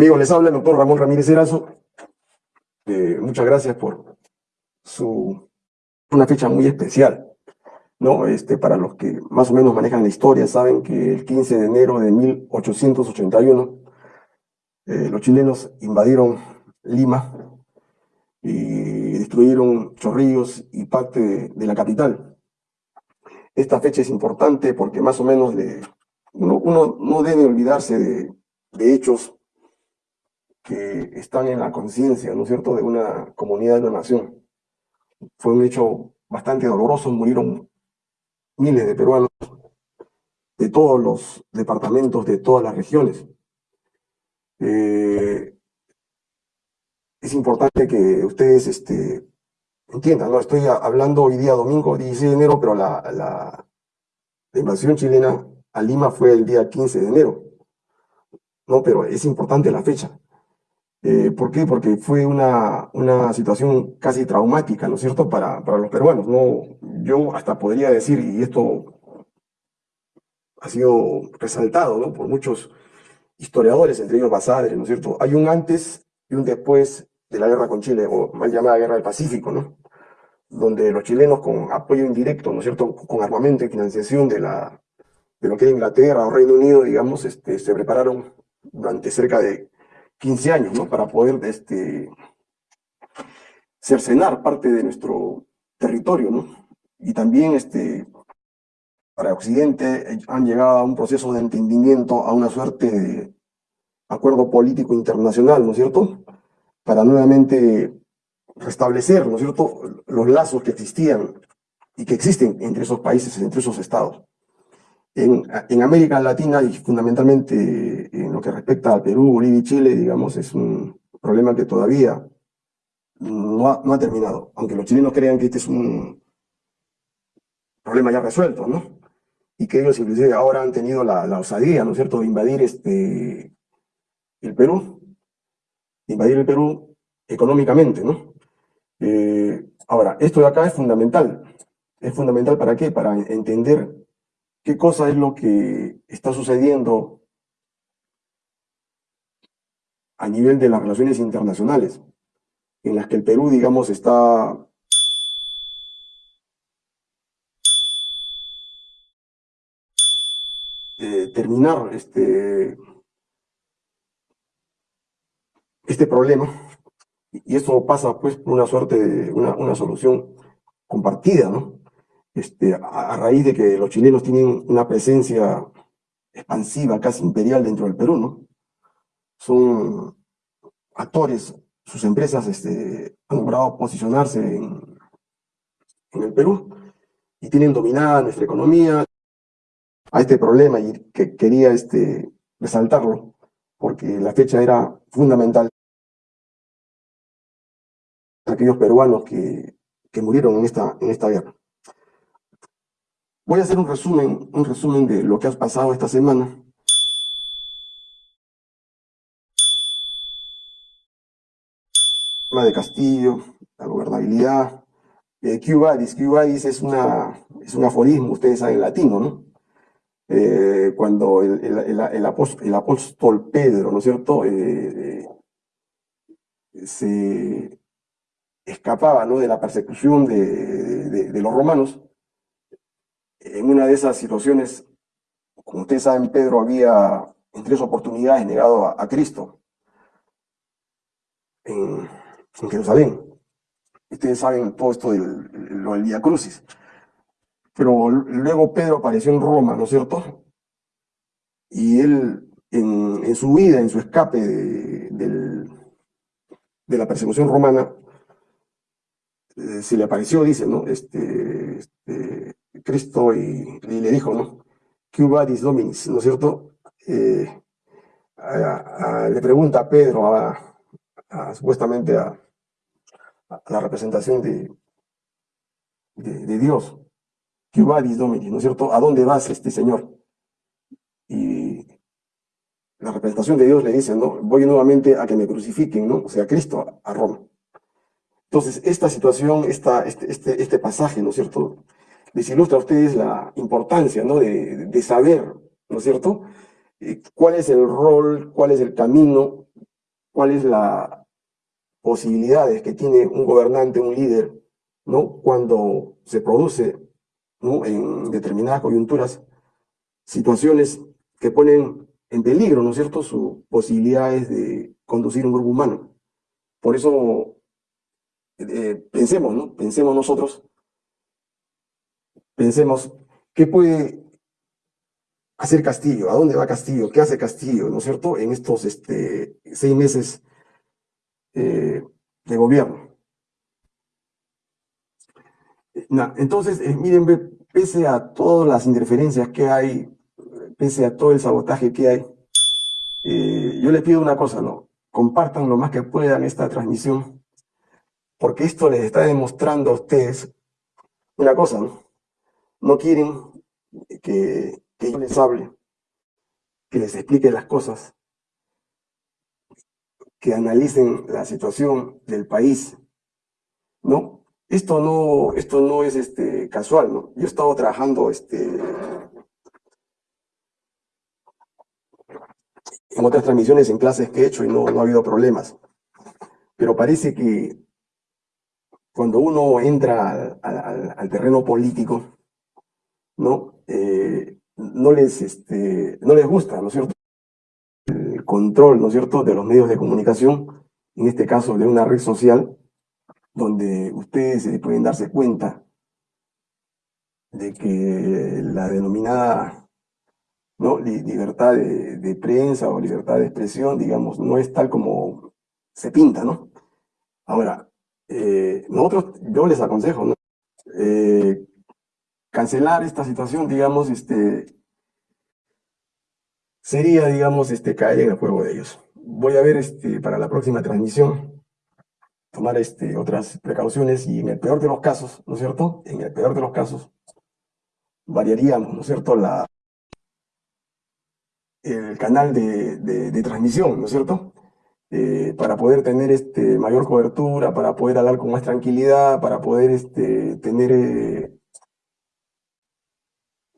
Amigos, les habla el doctor Ramón Ramírez Erazo. Eh, muchas gracias por su una fecha muy especial. ¿no? Este, para los que más o menos manejan la historia, saben que el 15 de enero de 1881 eh, los chilenos invadieron Lima y destruyeron Chorrillos y parte de, la capital. Esta fecha es importante porque más o menos uno, no debe olvidarse de, de hechos que están en la conciencia, ¿no es cierto?, de una comunidad, de una nación. Fue un hecho bastante doloroso, murieron miles de peruanos de todos los departamentos, de todas las regiones. Eh, es importante que ustedes este, entiendan, ¿no? Estoy hablando hoy día domingo 16 de enero, pero la, la, la invasión chilena a Lima fue el día 15 de enero. No, pero es importante la fecha. Eh, ¿Por qué? Porque fue una, una situación casi traumática, ¿no es cierto?, para, para los peruanos. ¿no? Yo hasta podría decir, y esto ha sido resaltado ¿no? por muchos historiadores, entre ellos Basadre, ¿no es cierto? Hay un antes y un después de la guerra con Chile, o mal llamada Guerra del Pacífico, ¿no? Donde los chilenos con apoyo indirecto, ¿no es cierto?, con armamento y financiación de, la, de lo que era Inglaterra o Reino Unido, digamos, este, se prepararon durante cerca de 15 años, ¿no? Para poder este, cercenar parte de nuestro territorio, ¿no? Y también este, para Occidente han llegado a un proceso de entendimiento, a una suerte de acuerdo político internacional, ¿no es cierto? Para nuevamente restablecer, ¿no es cierto?, los lazos que existían y que existen entre esos países, entre esos estados. En, América Latina y fundamentalmente en lo que respecta a Perú, Bolivia y Chile, digamos, es un problema que todavía no ha, terminado, aunque los chilenos crean que este es un problema ya resuelto, ¿no? Y que ellos inclusive ahora han tenido la, osadía, ¿no es cierto?, de invadir este, el Perú, invadir el Perú económicamente, ¿no? Eh, ahora, esto de acá es fundamental. ¿Es fundamental para qué? Para entender qué cosa es lo que está sucediendo a nivel de las relaciones internacionales, en las que el Perú, digamos, está terminar este, este problema, y eso pasa pues por una suerte de una, una solución compartida, ¿no? Este, a, raíz de que los chilenos tienen una presencia expansiva, casi imperial dentro del Perú, ¿no? Son actores, sus empresas este, han logrado posicionarse en, en el Perú y tienen dominada nuestra economía a este problema y que quería este, resaltarlo porque la fecha era fundamental aquellos peruanos que, que murieron en esta, en esta guerra. Voy a hacer un resumen, un resumen de lo que ha pasado esta semana. de Castillo, la gobernabilidad, eh, Q-Badis. es, una, es un aforismo, ustedes saben latino, ¿no? Eh, cuando el, el, apóstol, Pedro, ¿no es cierto?, eh, eh, se escapaba ¿no? de la persecución de los romanos, en una de esas situaciones, como ustedes saben, Pedro había en tres oportunidades negado a, Cristo en, Jerusalén. Ustedes saben todo esto del, lo del Via Crucis. Pero luego Pedro apareció en Roma, ¿no es cierto? Y él, en, su vida, en su escape de, de la persecución romana, eh, se le apareció, dice, ¿no? Este, este, Cristo y, le dijo, ¿no? Que vadis dominis, ¿no es cierto? Eh, le pregunta a Pedro, supuestamente a, la representación de, de, Dios, que vadis dominis, ¿no es cierto? ¿A dónde vas, este Señor? Y la representación de Dios le dice, ¿no? Voy nuevamente a que me crucifiquen, ¿no? O sea, Cristo a Roma. Entonces, esta situación, esta, este, este, este pasaje, ¿no es cierto?, les ilustra a ustedes la importancia ¿no? de, saber, ¿no es cierto?, eh, cuál es el rol, cuál es el camino cuáles las posibilidades que tiene un gobernante, un líder, ¿no? Cuando se produce, ¿no? En determinadas coyunturas, situaciones que ponen en peligro, ¿no es cierto?, sus posibilidades de conducir un grupo humano. Por eso, eh, pensemos, ¿no? Pensemos nosotros, pensemos, ¿qué puede hacer Castillo? ¿A dónde va Castillo? ¿Qué hace Castillo, ¿no es cierto?, en estos este, seis meses eh, de gobierno. entonces, eh, miren, pese a todas las interferencias que hay, pese a todo el sabotaje que hay, eh, yo les pido una cosa, ¿no? Compartan lo más que puedan esta transmisión, porque esto les está demostrando a ustedes una cosa, ¿no? No quieren que, yo les hable, que les explique las cosas, que analicen la situación del país, ¿no? Esto no, esto no es este, casual, ¿no? Yo he estado trabajando este, en otras transmisiones en clases que he hecho y no, no ha habido problemas. Pero parece que cuando uno entra al, terreno político, ¿no? Eh, no, les, este, no les gusta, ¿no es cierto? control, ¿no es cierto?, de los medios de comunicación, en este caso de una red social, donde ustedes pueden darse cuenta de que la denominada ¿no? libertad de, prensa o libertad de expresión, digamos, no es tal como se pinta, ¿no? Ahora, eh, nosotros, yo les aconsejo, ¿no? Eh, cancelar esta situación, digamos, este, sería, digamos, este, caer en el juego de ellos. Voy a ver este, para la próxima transmisión, tomar este, otras precauciones y en el peor de los casos, ¿no es cierto? En el peor de los casos, variaríamos, ¿no es cierto?, la, el canal de, de, transmisión, ¿no es cierto? Eh, para poder tener este, mayor cobertura, para poder hablar con más tranquilidad, para poder este, tener eh,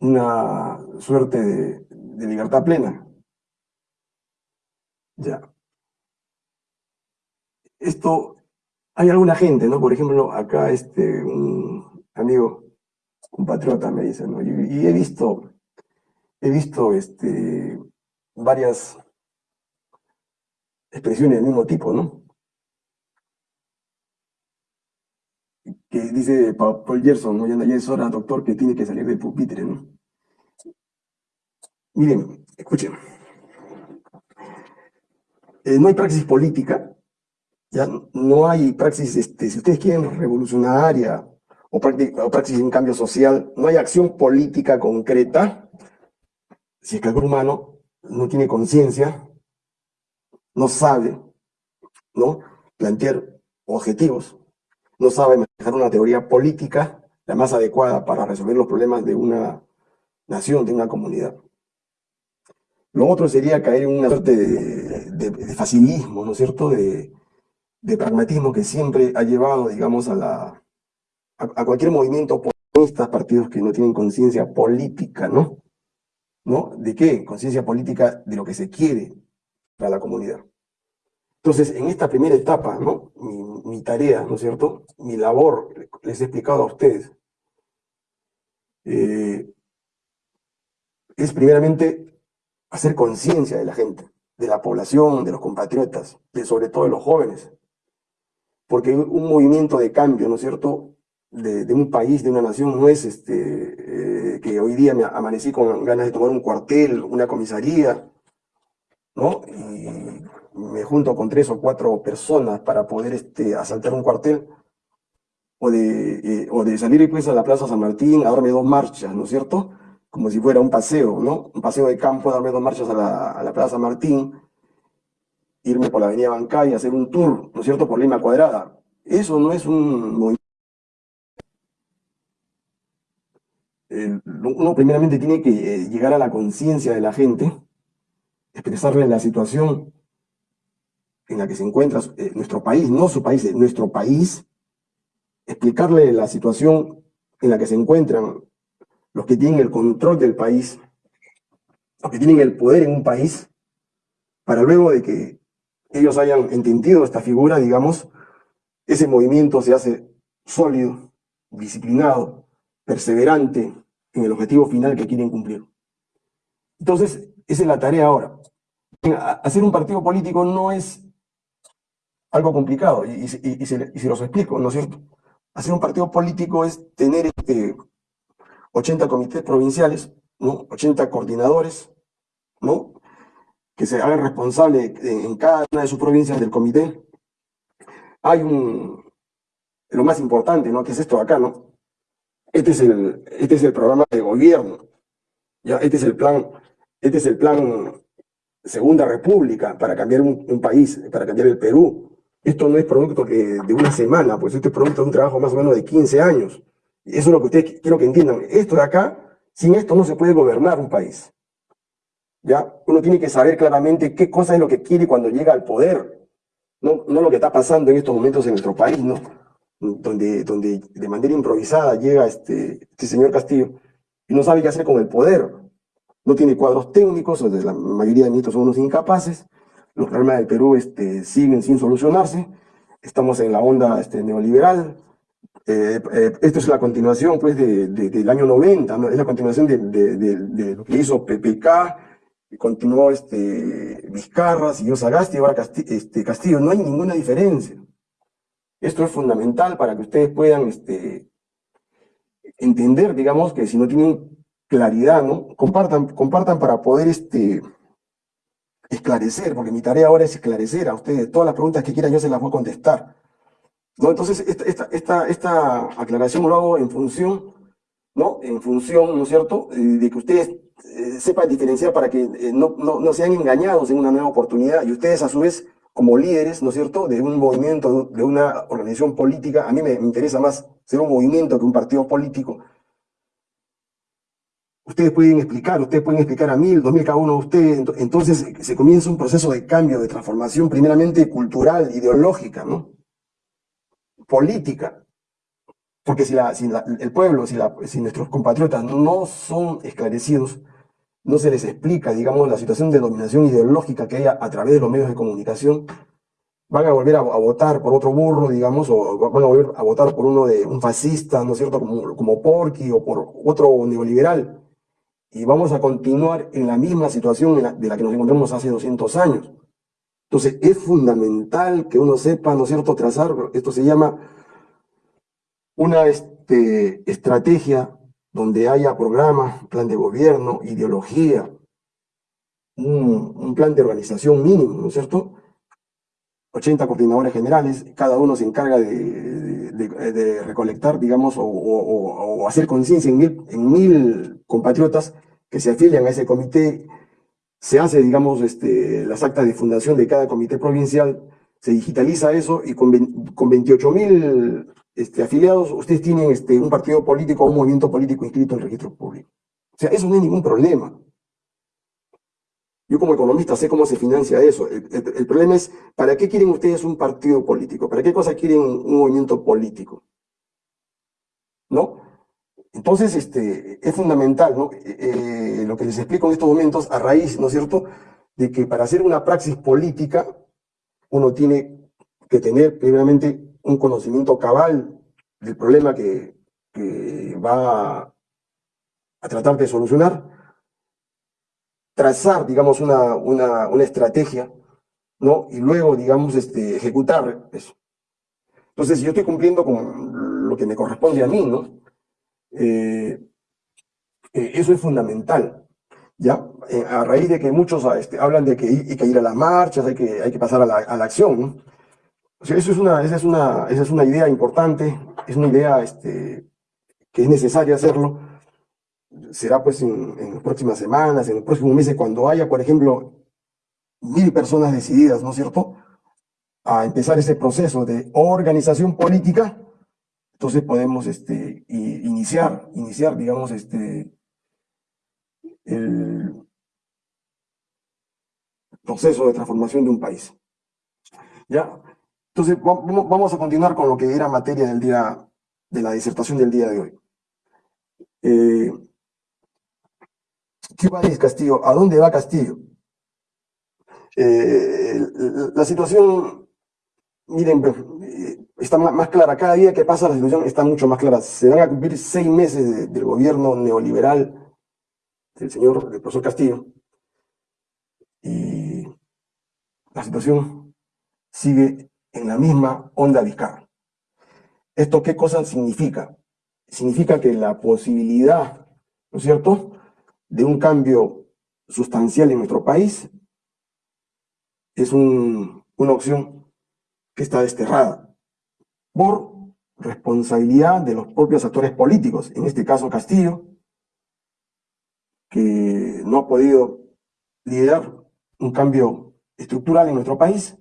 una suerte de, libertad plena. Ya. Esto, hay alguna gente, ¿no? Por ejemplo, acá este, un amigo, un patriota me dice, ¿no? Y, he visto, he visto este, varias expresiones del mismo tipo, ¿no? Que dice Paul Gerson, ¿no? Ya es hora, doctor, que tiene que salir del pupitre, ¿no? Miren, escuchen. Eh, no hay praxis política, ya no hay praxis, este, si ustedes quieren, revolucionaria o, o praxis en cambio social, no hay acción política concreta si es que el humano no tiene conciencia, no sabe ¿no? plantear objetivos, no sabe manejar una teoría política la más adecuada para resolver los problemas de una nación, de una comunidad. Lo otro sería caer en una suerte de, facilismo, ¿no es cierto?, de, pragmatismo que siempre ha llevado, digamos, a, la, a, cualquier movimiento oposicionista, partidos que no tienen conciencia política, ¿no? ¿No? ¿De qué? Conciencia política de lo que se quiere para la comunidad. Entonces, en esta primera etapa, ¿no? Mi, tarea, ¿no es cierto? Mi labor, les he explicado a ustedes, eh, es primeramente hacer conciencia de la gente, de la población, de los compatriotas, de sobre todo de los jóvenes. Porque un movimiento de cambio, ¿no es cierto?, de, un país, de una nación, no es este, eh, que hoy día me amanecí con ganas de tomar un cuartel, una comisaría, ¿no? Me junto con tres o cuatro personas para poder este, asaltar un cuartel, o de, eh, o de salir pues a la Plaza San Martín a darme dos marchas, ¿no es cierto?, como si fuera un paseo, ¿no? Un paseo de campo, darme dos marchas a la, Plaza Martín, irme por la Avenida Bancay, hacer un tour, ¿no es cierto?, por Lima Cuadrada. Eso no es un movimiento. uno primeramente tiene que eh, llegar a la conciencia de la gente, expresarle la situación en la que se encuentra eh, nuestro país, no su país, eh, nuestro país, explicarle la situación en la que se encuentran los que tienen el control del país, los que tienen el poder en un país, para luego de que ellos hayan entendido esta figura, digamos, ese movimiento se hace sólido, disciplinado, perseverante en el objetivo final que quieren cumplir. Entonces, esa es la tarea ahora. Hacer un partido político no es algo complicado, y, se, los explico, ¿no es cierto? Hacer un partido político es tener este, 80 comités provinciales, ¿no? 80 coordinadores, ¿no? que se hagan responsables en cada una de sus provincias del comité. Hay un, lo más importante, ¿no? Que es esto de acá, ¿no? Este es el, este es el programa de gobierno, ¿ya? Este es el plan, este es el plan Segunda República para cambiar un, país, para cambiar el Perú. Esto no es producto que de una semana, pues este es producto de un trabajo más o menos de 15 años. Eso es lo que ustedes quiero que entiendan. Esto de acá, sin esto no se puede gobernar un país. ¿Ya? Uno tiene que saber claramente qué cosa es lo que quiere cuando llega al poder. No, no lo que está pasando en estos momentos en nuestro país, ¿no? Donde, donde de manera improvisada llega este, este señor Castillo y no sabe qué hacer con el poder. No tiene cuadros técnicos, la mayoría de ministros son unos incapaces. Los problemas del Perú este, siguen sin solucionarse. Estamos en la onda este, neoliberal. Eh, eh, esto es la continuación pues, de, del año 90, ¿no? es la continuación de, lo que hizo PPK, continuó este, Vizcarra, siguió Sagasti, ahora este, Castillo. No hay ninguna diferencia. Esto es fundamental para que ustedes puedan entender, digamos, que si no tienen claridad, ¿no? Compartan, compartan para poder este, esclarecer, porque mi tarea ahora es esclarecer a ustedes. Todas las preguntas que quieran yo se las voy a contestar. ¿No? Entonces, esta, esta, esta, esta aclaración lo hago en función, ¿no? En función, ¿no es cierto?, eh, de que ustedes eh, sepan diferenciar para que eh, no, no, sean engañados en una nueva oportunidad y ustedes a su vez como líderes, ¿no es cierto?, de un movimiento, de una organización política, a mí me, interesa más ser un movimiento que un partido político. Ustedes pueden explicar, ustedes pueden explicar a mil, dos mil cada uno de ustedes, entonces se comienza un proceso de cambio, de transformación, primeramente cultural, ideológica, ¿no? Política. Porque si, la, si el pueblo, si, si nuestros compatriotas no son esclarecidos, no se les explica, digamos, la situación de dominación ideológica que hay a, través de los medios de comunicación, van a volver a, votar por otro burro, digamos, o van a volver a votar por uno de un fascista, ¿no es cierto?, como, como Porky o por otro neoliberal. Y vamos a continuar en la misma situación de la que nos encontramos hace 200 años. Entonces, es fundamental que uno sepa, ¿no es cierto?, trazar, esto se llama una este, estrategia donde haya programa, plan de gobierno, ideología, un, plan de organización mínimo, ¿no es cierto? 80 coordinadores generales, cada uno se encarga de, recolectar, digamos, o, hacer conciencia en mil, compatriotas que se afilian a ese comité, se hace, digamos, este, las actas de fundación de cada comité provincial, se digitaliza eso y con, con 28 mil este, afiliados, ustedes tienen este, un partido político un movimiento político inscrito en el registro público. O sea, eso no es ningún problema. Yo como economista sé cómo se financia eso. El, problema es, ¿para qué quieren ustedes un partido político? ¿Para qué cosa quieren un movimiento político? ¿No? Entonces, este, es fundamental, ¿no? Eh, lo que les explico en estos momentos, a raíz, ¿no es cierto?, de que para hacer una praxis política, uno tiene que tener, primeramente, un conocimiento cabal del problema que, va a, tratar de solucionar, trazar, digamos, una, una, estrategia, ¿no? Y luego, digamos, este, ejecutar eso. Entonces, si yo estoy cumpliendo con lo que me corresponde a mí, ¿no? Eh, eh, eso es fundamental, ¿ya? Eh, a raíz de que muchos este, hablan de que hay que ir a las marchas, hay que, hay que pasar a la, a la acción, ¿no? eso es una, esa, es una, es una idea importante, es una idea este, que es necesaria hacerlo. Será pues en, las próximas semanas, en los próximos meses, cuando haya, por ejemplo, mil personas decididas, ¿no es cierto?, a empezar ese proceso de organización política, entonces podemos este, iniciar, iniciar, digamos, este, el proceso de transformación de un país. ¿Ya? Entonces, vamos a continuar con lo que era materia del día, de la disertación del día de hoy. Eh, ¿Qué va a Castillo? ¿A dónde va Castillo? Eh, la situación, miren, eh, está más clara. Cada día que pasa la situación está mucho más clara. Se van a cumplir seis meses del gobierno neoliberal del señor, del profesor Castillo. Y la situación sigue en la misma onda vizcarra. ¿Esto qué cosa significa? Significa que la posibilidad, ¿no es cierto?, de un cambio sustancial en nuestro país es una opción que está desterrada por responsabilidad de los propios actores políticos, en este caso Castillo, que no ha podido liderar un cambio estructural en nuestro país,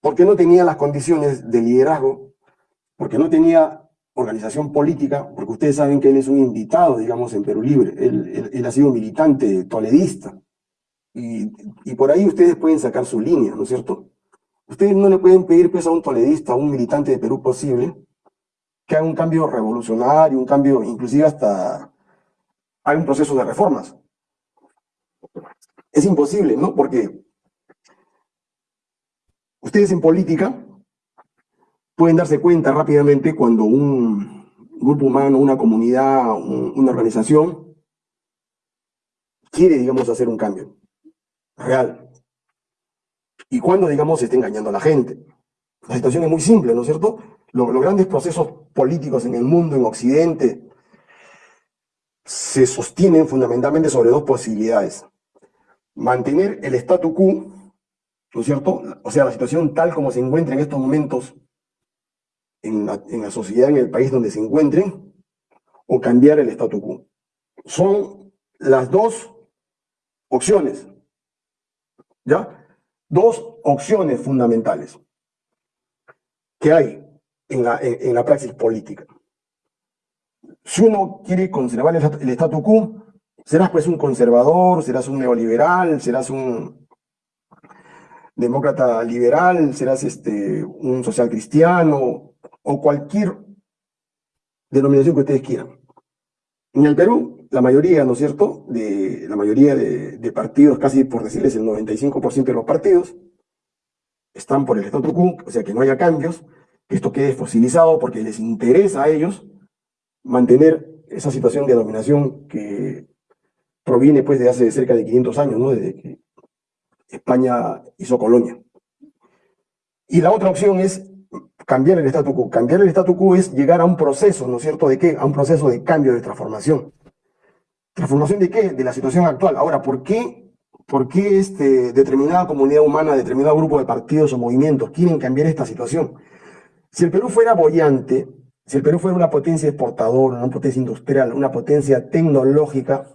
porque no tenía las condiciones de liderazgo, porque no tenía organización política, porque ustedes saben que él es un invitado, digamos, en Perú Libre, él, ha sido militante toledista, y, y, por ahí ustedes pueden sacar su línea, ¿no es cierto? Ustedes no le pueden pedir pues, a un toledista, a un militante de Perú posible, que haga un cambio revolucionario, un cambio, inclusive hasta hay un proceso de reformas. Es imposible, ¿no? Porque ustedes en política pueden darse cuenta rápidamente cuando un grupo humano, una comunidad, una organización quiere, digamos, hacer un cambio real. Y cuando, digamos, se está engañando a la gente. La situación es muy simple, ¿no es cierto? Los, los grandes procesos políticos en el mundo, en Occidente, se sostienen fundamentalmente sobre dos posibilidades. Mantener el statu quo, ¿no es cierto? O sea, la situación tal como se encuentra en estos momentos en la, sociedad, en el país donde se encuentren, o cambiar el statu quo. Son las dos opciones, ¿ya? Dos opciones fundamentales que hay en la, en la praxis política. Si uno quiere conservar el, statu quo, serás pues un conservador, serás un neoliberal, serás un demócrata liberal, serás este, un social cristiano o cualquier denominación que ustedes quieran. En el Perú, la mayoría, ¿no es cierto?, de la mayoría de, partidos, casi por decirles el 95% de los partidos, están por el statu quo, o sea que no haya cambios, que esto quede fosilizado porque les interesa a ellos mantener esa situación de dominación que proviene pues de hace cerca de 500 años, ¿no? desde que España hizo colonia. Y la otra opción es cambiar el statu quo. Cambiar el statu quo es llegar a un proceso, ¿no es cierto?, ¿de qué? A un proceso de cambio, de transformación. ¿Transformación de qué? De la situación actual. Ahora, ¿por qué, por qué este, determinada comunidad humana, determinado grupo de partidos o movimientos quieren cambiar esta situación? Si el Perú fuera bollante, si el Perú fuera una potencia exportadora, una potencia industrial, una potencia tecnológica,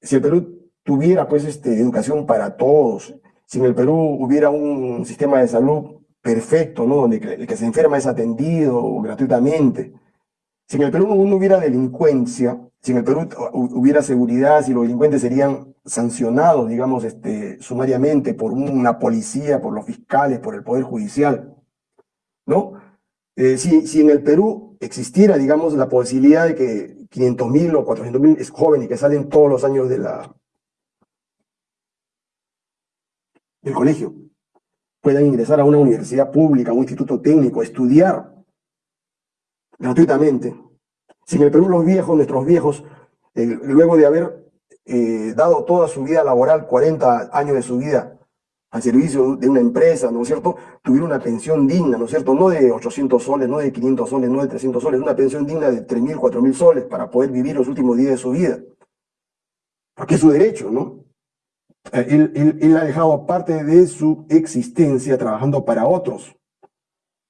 si el Perú tuviera pues este, educación para todos, si en el Perú hubiera un sistema de salud perfecto, ¿no? donde el que se enferma es atendido gratuitamente, si en el Perú no hubiera delincuencia, si en el Perú hubiera seguridad, si los delincuentes serían sancionados, digamos, este, sumariamente por una policía, por los fiscales, por el Poder Judicial, ¿no? Eh, si, en el Perú existiera, digamos, la posibilidad de que 500.000 o 400.000 jóvenes que salen todos los años de la, del colegio puedan ingresar a una universidad pública, a un instituto técnico, estudiar gratuitamente. Si en el Perú los viejos, nuestros viejos, eh, luego de haber eh, dado toda su vida laboral, 40 años de su vida, al servicio de una empresa, ¿no es cierto?, tuviera una pensión digna, ¿no es cierto?, no de 800 soles, no de 500 soles, no de 300 soles, una pensión digna de 3.000, 4.000 soles para poder vivir los últimos días de su vida. Porque es su derecho, ¿no? Eh, él, ha dejado parte de su existencia trabajando para otros.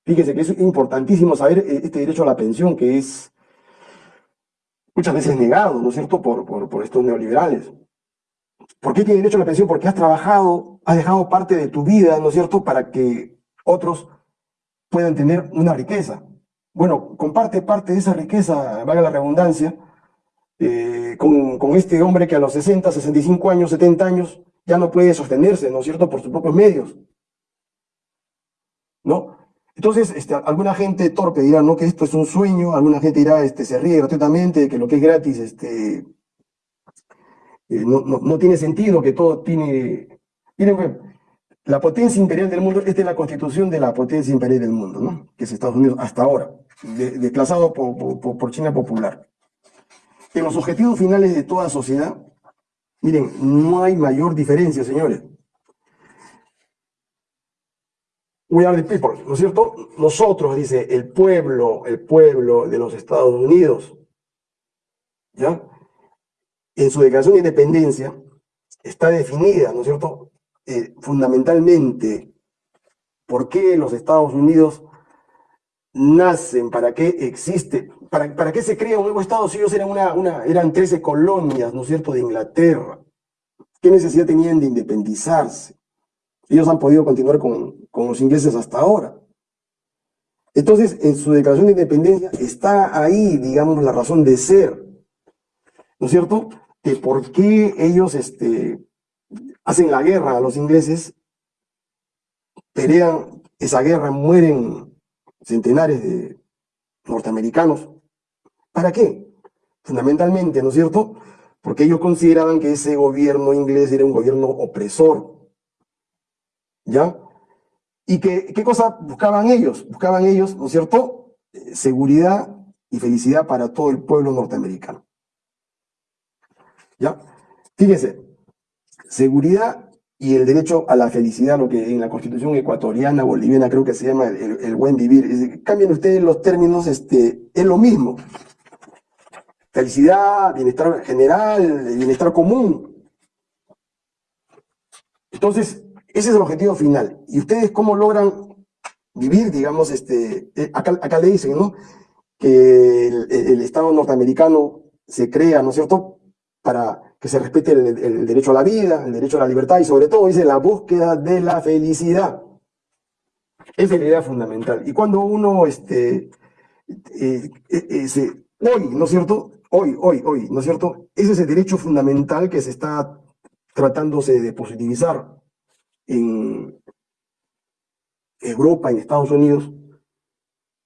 Fíjese que es importantísimo saber eh, este derecho a la pensión que es muchas veces negado, ¿no es cierto?, por estos neoliberales. ¿Por qué tiene derecho a la pensión? Porque has trabajado, has dejado parte de tu vida, ¿no es cierto?, para que otros puedan tener una riqueza. Bueno, comparte parte de esa riqueza, valga la redundancia, eh, con, este hombre que a los 60, 65 años, 70 años, ya no puede sostenerse, ¿no es cierto?, por sus propios medios. ¿No? Entonces, este, alguna gente torpe dirá, ¿no?, que esto es un sueño, alguna gente dirá, este, se ríe gratuitamente, que lo que es gratis, este, eh, no, tiene sentido, que todo tiene Miren, pues, la potencia imperial del mundo, esta es la constitución de la potencia imperial del mundo, ¿no? Que es Estados Unidos hasta ahora, desplazado por China popular. En los objetivos finales de toda sociedad, miren, no hay mayor diferencia, señores. We are the people, ¿no es cierto? Nosotros, dice, el pueblo, el pueblo de los Estados Unidos, ¿ya? En su declaración de independencia está definida, ¿no es cierto? Eh, fundamentalmente, ¿por qué los Estados Unidos nacen? ¿Para qué existe? ¿Para, qué se crea un nuevo Estado si ellos eran, una, eran 13 colonias, ¿no es cierto?, de Inglaterra. ¿Qué necesidad tenían de independizarse? Ellos han podido continuar con, con los ingleses hasta ahora. Entonces, en su declaración de independencia está ahí, digamos, la razón de ser, ¿no es cierto? De por qué ellos este, hacen la guerra a los ingleses, pelean esa guerra, mueren centenares de norteamericanos. ¿Para qué? Fundamentalmente, ¿no es cierto? Porque ellos consideraban que ese gobierno inglés era un gobierno opresor. ¿Ya? ¿Y qué, qué cosa buscaban ellos? Buscaban ellos, ¿no es cierto? Eh, seguridad y felicidad para todo el pueblo norteamericano. ¿Ya? Fíjense, seguridad y el derecho a la felicidad, lo que en la constitución ecuatoriana, boliviana, creo que se llama el, buen vivir. Cambien ustedes los términos, este, es lo mismo. Felicidad, bienestar general, bienestar común. Entonces, ese es el objetivo final. ¿Y ustedes cómo logran vivir, digamos, este, eh, acá, le dicen, ¿no? Que el Estado norteamericano se crea, ¿no es cierto?, para que se respete el, derecho a la vida, el derecho a la libertad y sobre todo dice la búsqueda de la felicidad. Esa es la idea fundamental. Y cuando uno, este, eh, eh, hoy, ¿no es cierto? Hoy, hoy, hoy, ¿no es cierto? Ese es el derecho fundamental que se está tratándose de positivizar en Europa, en Estados Unidos,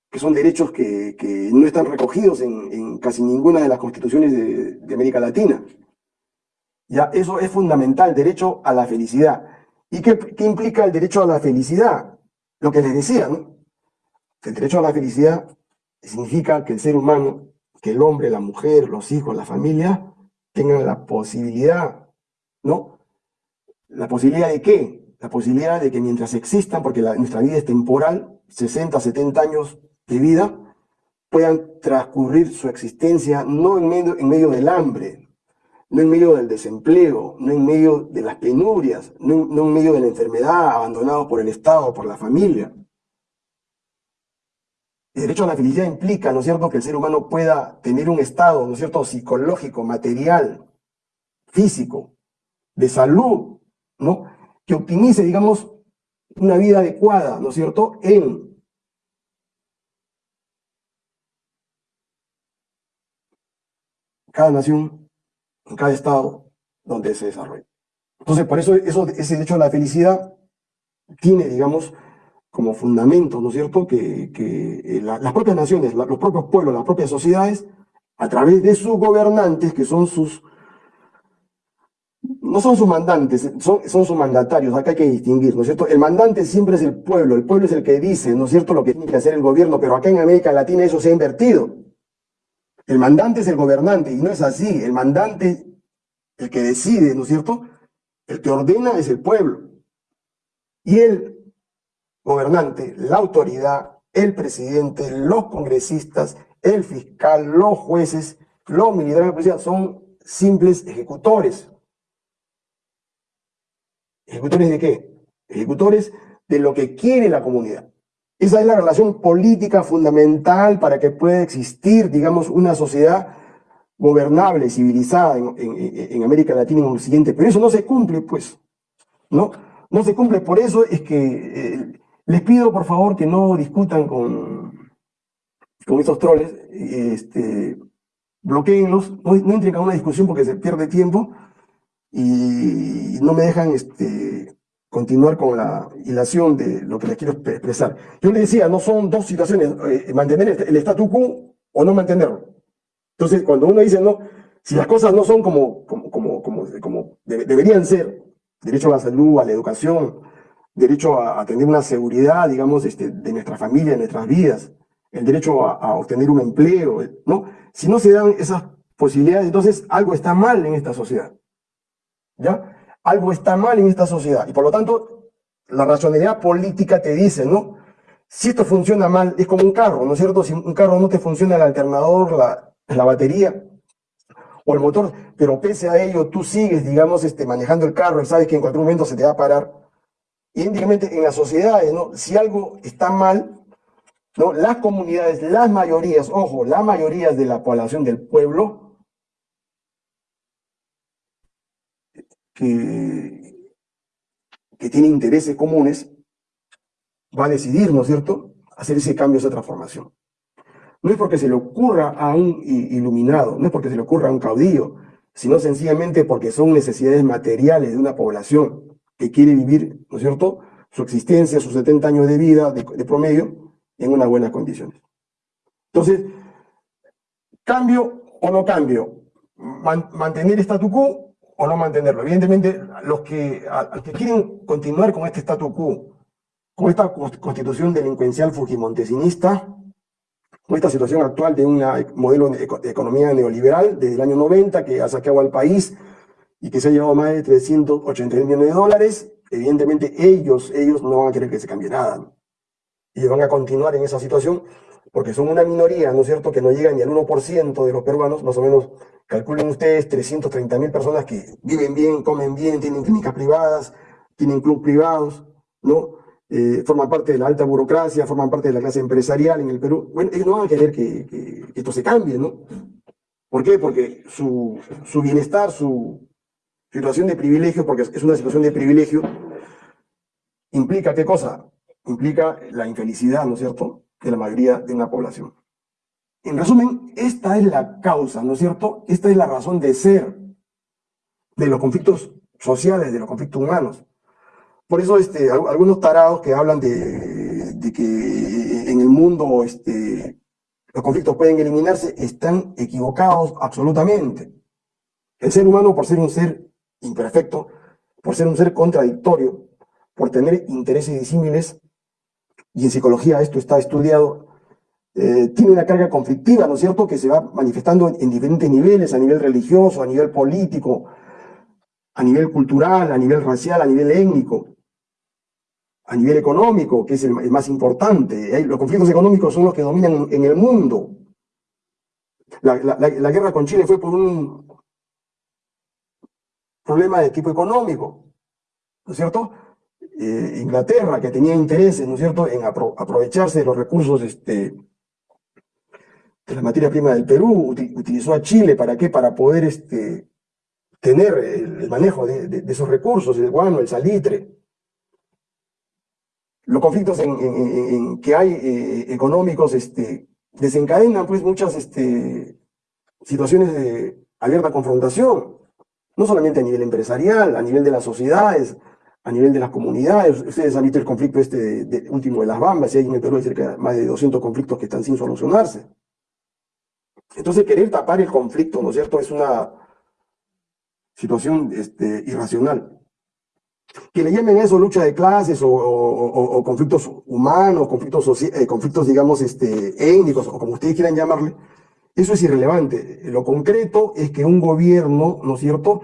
que son derechos que, no están recogidos en, casi ninguna de las constituciones de América Latina. Ya, eso es fundamental, derecho a la felicidad. ¿Y qué, implica el derecho a la felicidad? Lo que les decía, ¿no? El derecho a la felicidad significa que el ser humano, que el hombre, la mujer, los hijos, la familia, tengan la posibilidad, ¿no? ¿La posibilidad de qué? La posibilidad de que mientras existan, porque nuestra vida es temporal, 60, 70 años de vida, puedan transcurrir su existencia no en medio, en medio del hambre, no en medio del desempleo, no en medio de las penurias, no, en medio de la enfermedad, abandonado por el Estado, por la familia. El derecho a la felicidad implica, ¿no es cierto?, que el ser humano pueda tener un estado, ¿no es cierto?, psicológico, material, físico, de salud, ¿no?, que optimice, digamos, una vida adecuada, ¿no es cierto?, en cada nación en cada estado donde se desarrolla. Entonces, por eso, eso ese derecho a la felicidad tiene, digamos, como fundamento, ¿no es cierto?, que, eh, las propias naciones, los propios pueblos, las propias sociedades, a través de sus gobernantes, que son sus, no son sus mandantes, son, son sus mandatarios, acá hay que distinguir, ¿no es cierto? El mandante siempre es el pueblo, el pueblo es el que dice, ¿no es cierto?, lo que tiene que hacer el gobierno, pero acá en América Latina eso se ha invertido. El mandante es el gobernante y no es así. El mandante, el que decide, ¿no es cierto? El que ordena es el pueblo. Y el gobernante, la autoridad, el presidente, los congresistas, el fiscal, los jueces, los militares de policía son simples ejecutores. ¿Ejecutores de qué? Ejecutores de lo que quiere la comunidad. Esa es la relación política fundamental para que pueda existir, digamos, una sociedad gobernable, civilizada en, América Latina y en Occidente. Pero eso no se cumple, pues, ¿no? No se cumple. Por eso es que eh, les pido, por favor, que no discutan con, con estos troles, este, bloqueenlos, no, no entren a una discusión porque se pierde tiempo y no me dejan este, continuar con la hilación de lo que les quiero expresar. Yo le decía, no son dos situaciones, eh, mantener el statu quo o no mantenerlo. Entonces, cuando uno dice, no, si las cosas no son como, como, como, como, como deberían ser, derecho a la salud, a la educación, derecho a, tener una seguridad, digamos, este, de nuestra familia, de nuestras vidas, el derecho a, obtener un empleo, ¿no? Si no se dan esas posibilidades, entonces algo está mal en esta sociedad, ¿ya? Algo está mal en esta sociedad, y por lo tanto, la racionalidad política te dice, ¿no? Si esto funciona mal, es como un carro, ¿no es cierto? Si un carro no te funciona el alternador, la, la batería, o el motor, pero pese a ello tú sigues, digamos, este, manejando el carro y sabes que en cualquier momento se te va a parar. Idénticamente en las sociedades, ¿no? Si algo está mal, ¿no? Las comunidades, las mayorías, ojo, las mayorías de la población del pueblo, que, que tiene intereses comunes, va a decidir, ¿no es cierto?, hacer ese cambio, esa transformación. No es porque se le ocurra a un iluminado, no es porque se le ocurra a un caudillo, sino sencillamente porque son necesidades materiales de una población que quiere vivir, ¿no es cierto?, su existencia, sus 70 años de vida de, promedio, en unas buenas condiciones. Entonces, cambio o no cambio, mantener statu quo o no mantenerlo. Evidentemente, los que, los que quieren continuar con este statu quo, con esta constitución delincuencial fujimontesinista, con esta situación actual de un modelo de economía neoliberal desde el año 90 que ha saqueado al país y que se ha llevado más de 380 millones de dólares, evidentemente ellos, ellos no van a querer que se cambie nada. Y van a continuar en esa situación porque son una minoría, ¿no es cierto?, que no llega ni al 1% de los peruanos, más o menos, calculen ustedes 330 mil personas que viven bien, comen bien, tienen clínicas privadas, tienen club privados, ¿no? Eh, forman parte de la alta burocracia, forman parte de la clase empresarial en el Perú. Bueno, ellos no van a querer que, esto se cambie, ¿no? ¿Por qué? Porque su, su, bienestar, su situación de privilegio, porque es una situación de privilegio, implica qué cosa? Implica la infelicidad, ¿no es cierto?, de la mayoría de una población. En resumen, esta es la causa, ¿no es cierto? Esta es la razón de ser de los conflictos sociales, de los conflictos humanos. Por eso este, algunos tarados que hablan de, que en el mundo este, los conflictos pueden eliminarse están equivocados absolutamente. El ser humano, por ser un ser imperfecto, por ser un ser contradictorio, por tener intereses disímiles, y en psicología esto está estudiado, eh, tiene una carga conflictiva, ¿no es cierto?, que se va manifestando en diferentes niveles, a nivel religioso, a nivel político, a nivel cultural, a nivel racial, a nivel étnico a nivel económico, que es el, más importante. Los conflictos económicos son los que dominan en el mundo. La, guerra con Chile fue por un problema de tipo económico, ¿no es cierto? Eh, Inglaterra, que tenía intereses, ¿no es cierto?, en aprovecharse de los recursos este, de la materia prima del Perú, utilizó a Chile, ¿para qué? Para poder este, tener el, manejo de, esos recursos, el guano, el salitre, los conflictos que hay eh, económicos este, desencadenan pues muchas situaciones de abierta confrontación, no solamente a nivel empresarial, a nivel de las sociedades, a nivel de las comunidades. Ustedes han visto el conflicto este último de las Bambas, y hay en el Perú cerca de más de 200 conflictos que están sin solucionarse. Entonces querer tapar el conflicto, ¿no es cierto?, es una situación este, irracional que le llamen eso lucha de clases o, conflictos humanos, conflictos, eh, conflictos digamos, este, étnicos, o como ustedes quieran llamarle, eso es irrelevante. Lo concreto es que un gobierno, ¿no es cierto?,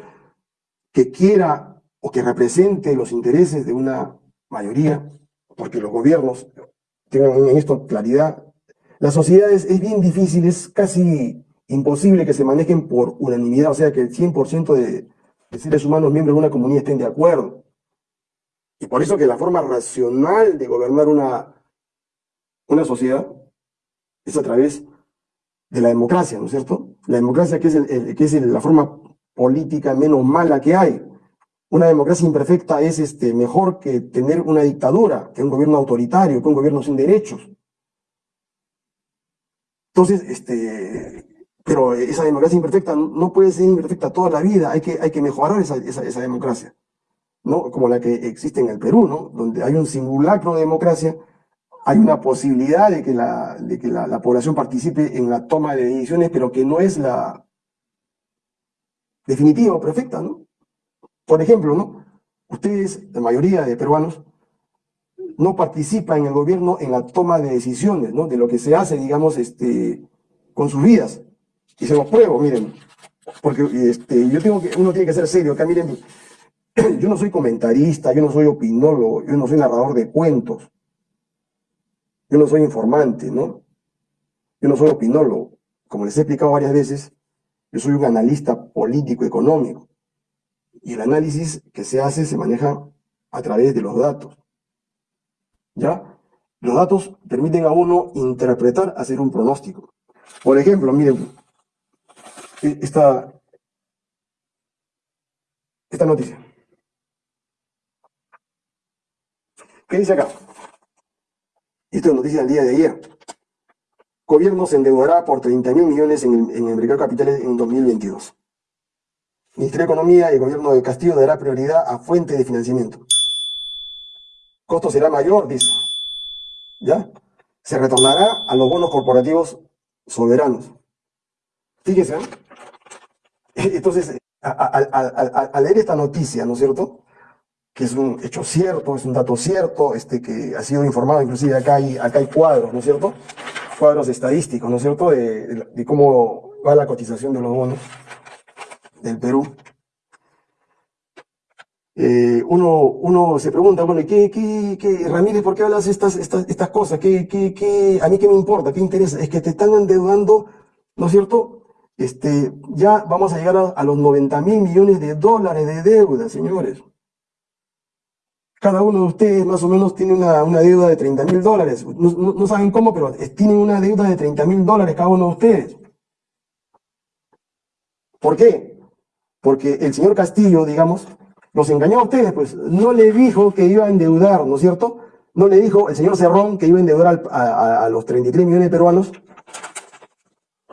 que quiera o que represente los intereses de una mayoría, porque los gobiernos tengan en esto claridad, las sociedades es bien difícil, es casi imposible que se manejen por unanimidad, o sea, que el 100% de, de seres humanos miembros de una comunidad estén de acuerdo. Y por eso que la forma racional de gobernar una, una sociedad es a través de la democracia, ¿no es cierto? La democracia que es, la forma política menos mala que hay. Una democracia imperfecta es este, mejor que tener una dictadura, que un gobierno autoritario, que un gobierno sin derechos. Entonces, este, pero esa democracia imperfecta no puede ser imperfecta toda la vida, hay que, mejorar esa democracia. ¿no? como la que existe en el Perú, ¿no? donde hay un simulacro de democracia, hay una posibilidad de que, la, de que la, población participe en la toma de decisiones, pero que no es la definitiva o perfecta. ¿no? Por ejemplo, ¿no? ustedes, la mayoría de peruanos, no participan en el gobierno en la toma de decisiones, ¿no? De lo que se hace, digamos, este, con sus vidas. Y se los pruebo, miren, porque este, yo tengo que, uno tiene que ser serio. Acá, miren, yo no soy comentarista, yo no soy opinólogo, yo no soy narrador de cuentos. Yo no soy informante, ¿no? Yo no soy opinólogo. Como les he explicado varias veces, yo soy un analista político-económico. Y el análisis que se hace se maneja a través de los datos. ¿Ya? Los datos permiten a uno interpretar, hacer un pronóstico. Por ejemplo, miren, e, esta, esta noticia. ¿Qué dice acá? Esto es noticia del día de ayer. Gobierno se endeudará por 30 mil millones en el, mercado de capitales en 2022. Ministerio de Economía y gobierno de Castillo dará prioridad a fuente de financiamiento. Costo será mayor, dice. ¿Ya? Se retornará a los bonos corporativos soberanos. Fíjense, ¿eh? Entonces, al leer esta noticia, ¿no es cierto? Que es un hecho cierto, es un dato cierto, este, que ha sido informado, inclusive acá hay, acá hay cuadros, ¿no es cierto? Cuadros estadísticos, ¿no es cierto? De, cómo va la cotización de los bonos del Perú. Eh, uno, uno se pregunta, bueno, ¿qué, qué, qué, Ramírez, ¿por qué hablas estas, estas, estas cosas? ¿Qué, qué, qué, ¿A mí qué me importa? ¿Qué interesa? Es que te están endeudando, ¿no es cierto? Este, ya vamos a llegar a, los 90 mil millones de dólares de deuda, señores. Cada uno de ustedes más o menos tiene una, deuda de 30 mil dólares. No, saben cómo, pero tienen una deuda de 30 mil dólares cada uno de ustedes. ¿Por qué? Porque el señor Castillo, digamos, los engañó a ustedes, pues no le dijo que iba a endeudar, ¿no es cierto? No le dijo el señor Cerrón que iba a endeudar a, los 33 millones de peruanos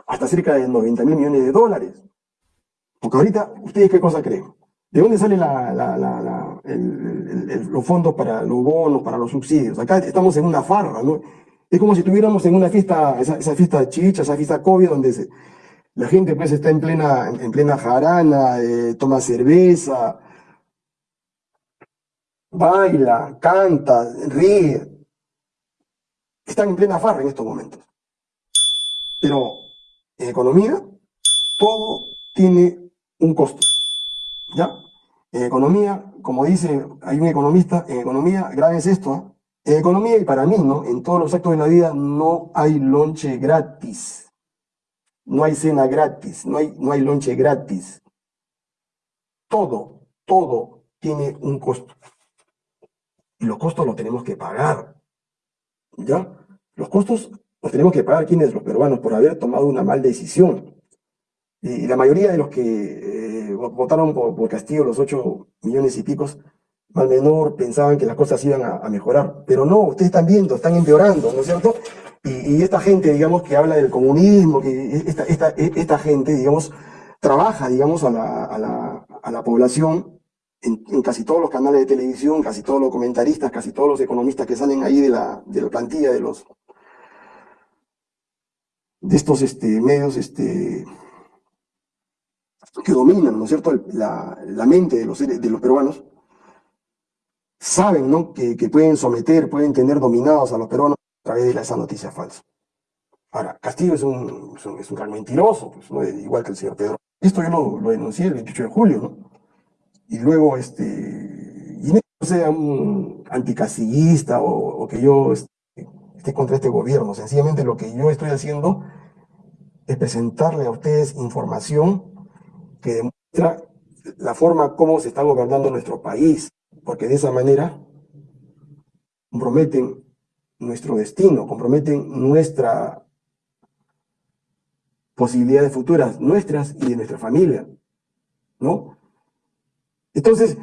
hasta cerca de 90 mil millones de dólares. Porque ahorita, ¿ustedes qué cosa creen? ¿De dónde los fondos para los bonos, para los subsidios? Acá estamos en una farra, ¿no? Es como si estuviéramos en una fiesta, esa, fiesta chicha, esa fiesta COVID, donde la gente pues está en plena, en plena jarana, eh, toma cerveza, baila, canta, ríe. Están en plena farra en estos momentos. Pero en economía, todo tiene un costo. ¿Ya? En economía, como dice, hay un economista, en economía, es esto, ¿eh? en economía y para mí, ¿no? En todos los actos de la vida no hay lonche gratis. No hay cena gratis, no hay, no hay lonche gratis. Todo, todo tiene un costo. Y los costos los tenemos que pagar. ¿Ya? Los costos los tenemos que pagar quienes, los peruanos, por haber tomado una mal decisión. Y la mayoría de los que eh, votaron por, Castillo, los ocho millones y picos, mal menor, pensaban que las cosas iban a, mejorar. Pero no, ustedes están viendo, están empeorando, ¿no es cierto? Y, esta gente, digamos, que habla del comunismo, que esta, esta, esta gente, digamos, trabaja, digamos, a la, a la, a la población en, en, casi todos los canales de televisión, casi todos los comentaristas, casi todos los economistas que salen ahí de la, de la plantilla de los, de estos este, medios este, que dominan, ¿no es cierto?, la, mente de los, de los peruanos, saben, ¿no?, que, pueden someter, pueden tener dominados a los peruanos a través de esa noticia falsa. Ahora, Castillo es un, es un, gran mentiroso, pues, igual que el señor Pedro. Esto yo lo, denuncié el 28 de julio, ¿no? Y luego, este, y no sea un anticastillista o, o que yo esté contra este gobierno. Sencillamente lo que yo estoy haciendo es presentarle a ustedes información que demuestra la forma como se está gobernando nuestro país, porque de esa manera comprometen nuestro destino, comprometen nuestra posibilidades futuras, nuestras y de nuestra familia, ¿no? Entonces,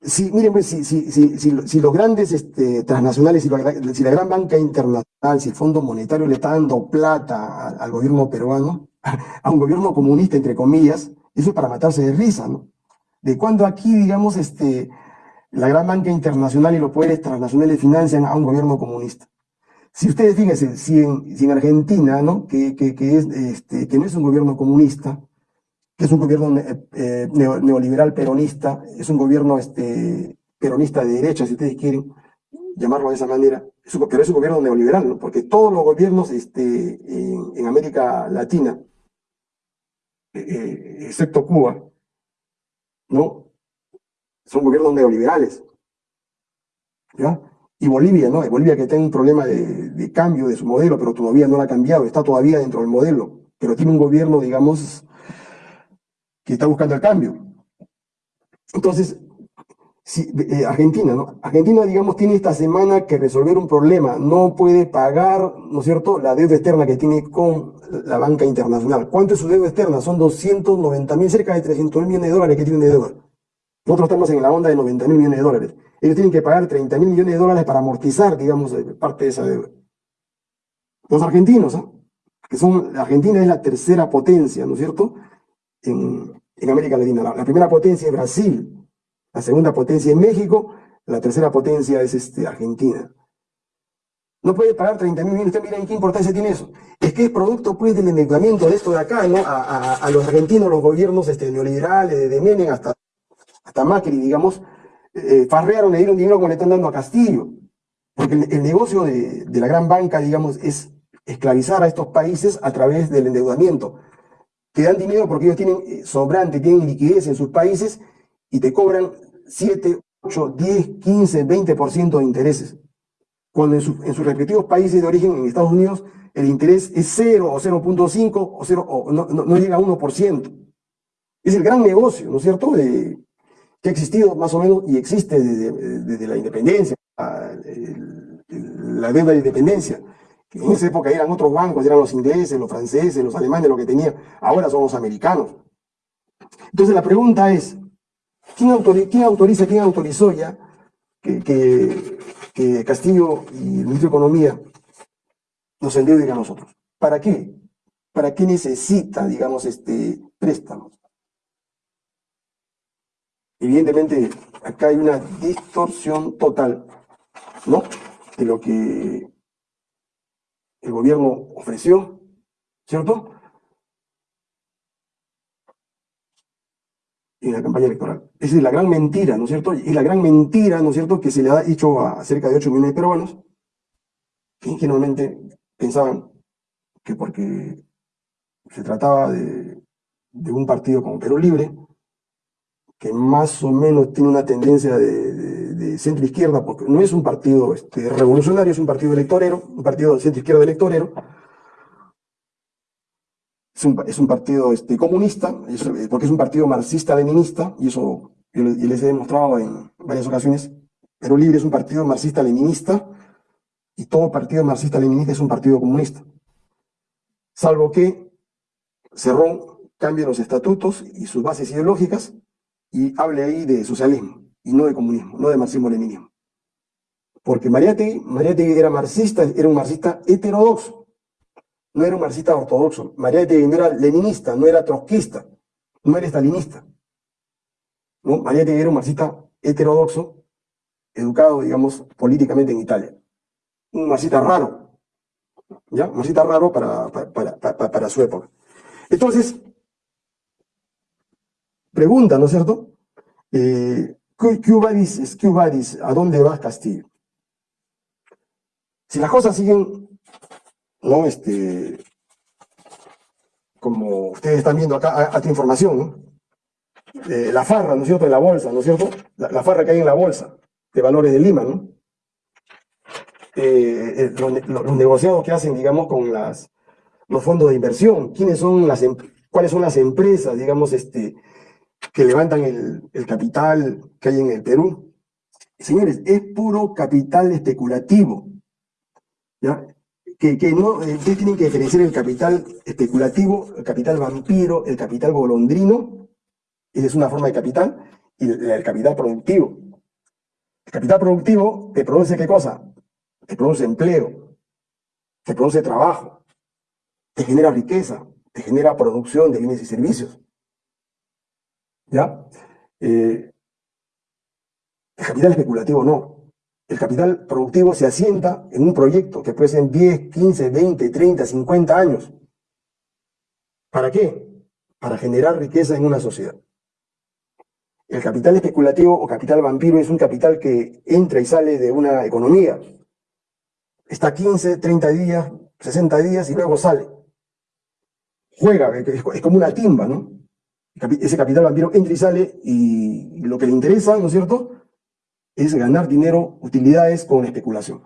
si, miren, pues, si, si, si, los grandes este, transnacionales, si la, gran banca internacional, si el Fondo Monetario le está dando plata al, gobierno peruano, a un gobierno comunista, entre comillas, eso es para matarse de risa, ¿no? De cuando aquí, digamos, este, la gran banca internacional y los poderes transnacionales financian a un gobierno comunista. Si ustedes fíjense, si en, Argentina, ¿no? Que, que, que, es, este, que no es un gobierno comunista, que es un gobierno eh, neoliberal peronista, es un gobierno este, peronista de derecha, si ustedes quieren llamarlo de esa manera, pero es un gobierno neoliberal, ¿no? porque todos los gobiernos este, en, América Latina, eh, excepto Cuba, ¿no? son gobiernos neoliberales. ¿ya? Y Bolivia, ¿no? Bolivia que tiene un problema de, de, cambio de su modelo, pero todavía no lo ha cambiado, está todavía dentro del modelo, pero tiene un gobierno, digamos, que está buscando el cambio. Entonces, eh, Argentina, ¿no? Argentina, digamos, tiene esta semana que resolver un problema, no puede pagar, ¿no es cierto?, la deuda externa que tiene con la banca internacional. ¿Cuánto es su deuda externa? Son 290 mil, cerca de 300 mil millones de dólares que tienen de deuda. Nosotros estamos en la onda de 90 mil millones de dólares. Ellos tienen que pagar 30 mil millones de dólares para amortizar, digamos, eh, parte de esa deuda. Los argentinos, ¿ah? que son, Argentina es la tercera potencia, ¿no es cierto?, en, América Latina. La, primera potencia es Brasil, la segunda potencia es México, la tercera potencia es este, Argentina. No puede pagar 30 mil millones. Ustedes miren qué importancia tiene eso. Es que es producto pues del endeudamiento de esto de acá, ¿no? A, los argentinos, los gobiernos este, neoliberales, de Menem hasta, hasta Macri, digamos, eh, farrearon, le dieron dinero como le están dando a Castillo. Porque el, negocio de, la gran banca, digamos, es esclavizar a estos países a través del endeudamiento. Te dan dinero porque ellos tienen eh, sobrante, tienen liquidez en sus países y te cobran 7, 8, 10, 15, 20% de intereses. Cuando en, sus respectivos países de origen, en Estados Unidos, el interés es 0 o 0.5 o, 0, o no, no, llega a 1%. Es el gran negocio, ¿no es cierto?, que ha existido más o menos y existe desde, la independencia, la deuda de independencia. En esa época eran otros bancos, eran los ingleses, los franceses, los alemanes, lo que tenían. Ahora son los americanos. Entonces la pregunta es, ¿quién, autoriza, quién, autorizó ya que, Castillo y el ministro de Economía nos endeuden a nosotros? ¿Para qué? ¿Para qué necesita, digamos, este préstamos? Evidentemente, acá hay una distorsión total, ¿no? De lo que el gobierno ofreció, ¿cierto? En la campaña electoral. Esa es la gran mentira, ¿no es cierto? Y la gran mentira, ¿no es cierto?, que se le ha dicho a cerca de 8 millones de peruanos, que ingenuamente pensaban que porque se trataba de, de un partido como Perú Libre, que más o menos tiene una tendencia de, centro-izquierda, porque no es un partido este, revolucionario, es un partido electorero, un partido de centro-izquierda electorero, es un, es un partido este, comunista, porque es un partido marxista-leninista, y eso yo les, he demostrado en varias ocasiones, pero Libre es un partido marxista-leninista, y todo partido marxista-leninista es un partido comunista. Salvo que Cerrón cambie los estatutos y sus bases ideológicas, y hable ahí de socialismo y no de comunismo, no de marxismo-leninismo. Porque Mariátegui, Mariátegui era marxista, era un marxista heterodoxo, no era un marxista ortodoxo. Mariátegui no era leninista, no era trotskista, no era stalinista. ¿no? Mariátegui era un marxista heterodoxo, educado, digamos, políticamente en Italia. Un marxista raro, ¿ya? Un marxista raro para, para, para, para su época. Entonces, pregunta, ¿no es cierto? Eh, ¿qué ¿A dónde va Castillo? Si las cosas siguen, ¿no? Este, como ustedes están viendo acá, esta información, ¿no? Eh, la farra, ¿no es cierto?, en la bolsa, ¿no es cierto? La, farra que hay en la bolsa de valores de Lima, ¿no? Eh, los, negociados que hacen, digamos, con las, los fondos de inversión, quiénes son las, em, cuáles son las empresas, digamos, este, que levantan el, capital que hay en el Perú. Señores, es puro capital especulativo. ¿ya? Que, no, eh, ustedes tienen que diferenciar el capital especulativo, el capital vampiro, el capital golondrino, esa es una forma de capital, y el, capital productivo. El capital productivo te produce qué cosa? Te produce empleo, te produce trabajo, te genera riqueza, te genera producción de bienes y servicios. ¿Ya? Eh, el capital especulativo no. El capital productivo se asienta en un proyecto que puede ser en 10, 15, 20, 30, 50 años. ¿Para qué? Para generar riqueza en una sociedad. El capital especulativo o capital vampiro es un capital que entra y sale de una economía. Está 15, 30 días, 60 días y luego sale. Juega, es como una timba, ¿no? Ese capital vampiro entra y sale y lo que le interesa, ¿no es cierto?, es ganar dinero, utilidades con especulación.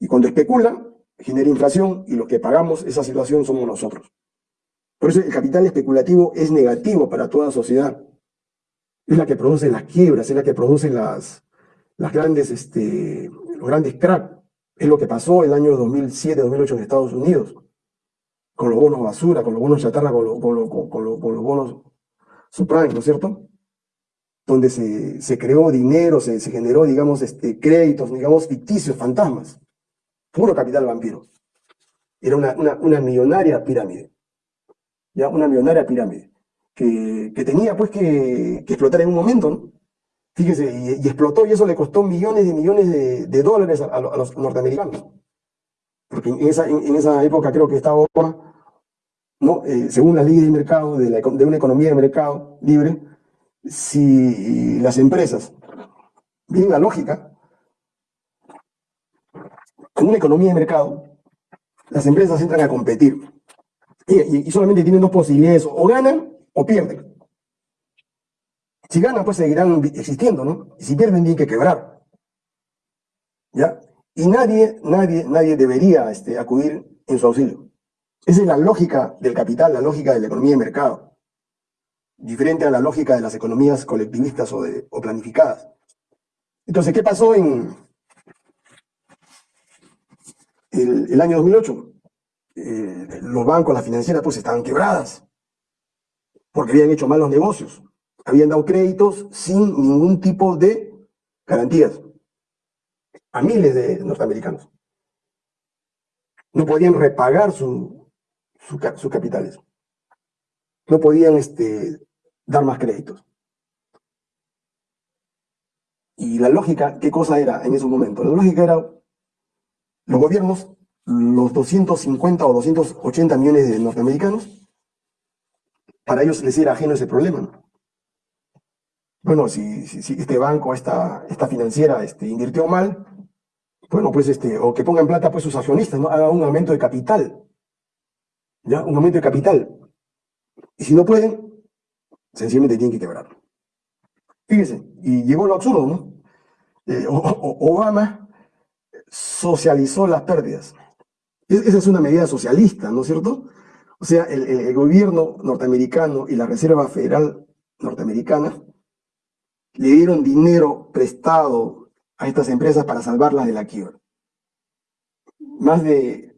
Y cuando especula, genera inflación y los que pagamos esa situación somos nosotros. Por eso el capital especulativo es negativo para toda sociedad. Es la que produce las quiebras, es la que produce las, las grandes, este, los grandes cracks. Es lo que pasó el año 2007-2008 en Estados Unidos, con los bonos basura, con los bonos chatarra, con, con, con los bonos subprime, ¿no es cierto? Donde se, se creó dinero, se, se, generó, digamos, este, créditos, digamos, ficticios, fantasmas. Puro capital vampiro. Era una, una, millonaria pirámide. Ya, una millonaria pirámide. Que, que tenía, pues, que, explotar en un momento, ¿no? Fíjese, y, explotó y eso le costó millones y millones de, dólares a, los norteamericanos. Porque en esa, en esa época creo que estaba ¿no? Eh, según las leyes de mercado, de, la, de una economía de mercado libre, si las empresas, bien la lógica, en una economía de mercado, las empresas entran a competir y, solamente tienen dos posibilidades, o ganan o pierden. Si ganan, pues seguirán existiendo, ¿no? Y si pierden, tienen que quebrar. ¿Ya? Y nadie, nadie, nadie debería este, acudir en su auxilio. Esa es la lógica del capital, la lógica de la economía de mercado diferente a la lógica de las economías colectivistas o, de, o planificadas. Entonces, ¿qué pasó en el, el año 2008? Eh, los bancos, las financieras, pues estaban quebradas, porque habían hecho malos negocios, habían dado créditos sin ningún tipo de garantías a miles de norteamericanos. No podían repagar su, su, sus capitales no podían este, dar más créditos. Y la lógica, ¿qué cosa era en esos momentos? La lógica era, los gobiernos, los 250 o 280 millones de norteamericanos, para ellos les era ajeno ese problema. Bueno, si, este banco, esta, esta financiera este, invirtió mal, bueno, pues este, o que pongan plata pues sus accionistas, ¿no? Haga un aumento de capital. ¿Ya? Un aumento de capital. Y si no pueden, sencillamente tienen que quebrar. Fíjense, y llegó lo absurdo, ¿no? Eh, Obama socializó las pérdidas. Esa es una medida socialista, ¿no es cierto? O sea, el, el, gobierno norteamericano y la Reserva Federal norteamericana le dieron dinero prestado a estas empresas para salvarlas de la quiebra. Más de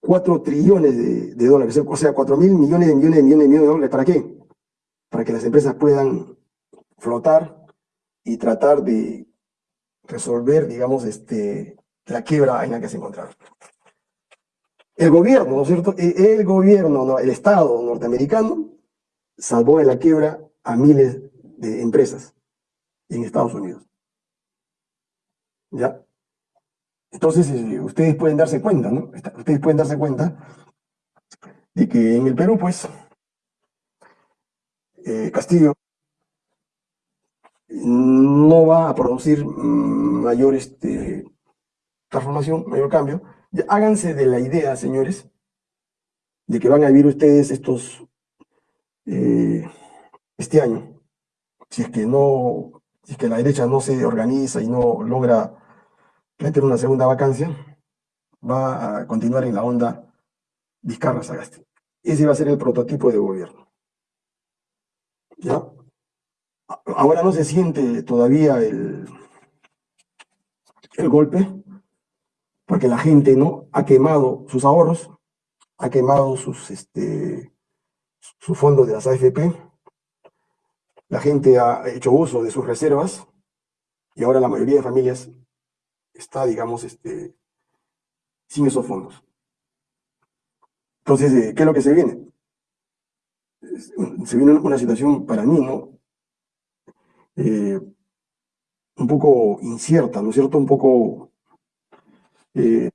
4 trillones de, dólares, o sea, 4 mil millones de millones de millones de millones de dólares. ¿Para qué? Para que las empresas puedan flotar y tratar de resolver, digamos, este, la quiebra en la que se encontraron. El gobierno, ¿no es cierto? E, el gobierno, ¿no? el Estado norteamericano, salvó de la quiebra a miles de empresas en Estados Unidos. ¿Ya? Entonces, eh, ustedes pueden darse cuenta, ¿no? Ustedes pueden darse cuenta de que en el Perú, pues, eh, Castillo no va a producir mayor este, transformación, mayor cambio. Ya, háganse de la idea, señores, de que van a vivir ustedes estos, eh, este año, si es que no, si es que la derecha no se organiza y no logra meter una segunda vacancia, va a continuar en la onda Vizcarra Sagasti. Ese va a ser el prototipo de gobierno. ¿Ya? Ahora no se siente todavía el, el golpe, porque la gente no ha quemado sus ahorros, ha quemado sus, este, sus fondos de las AFP, la gente ha hecho uso de sus reservas, y ahora la mayoría de familias está, digamos, este, sin esos fondos. Entonces, eh, ¿qué es lo que se viene? Se viene una situación para mí, ¿no? Eh, un poco incierta, ¿no es cierto? Un poco eh,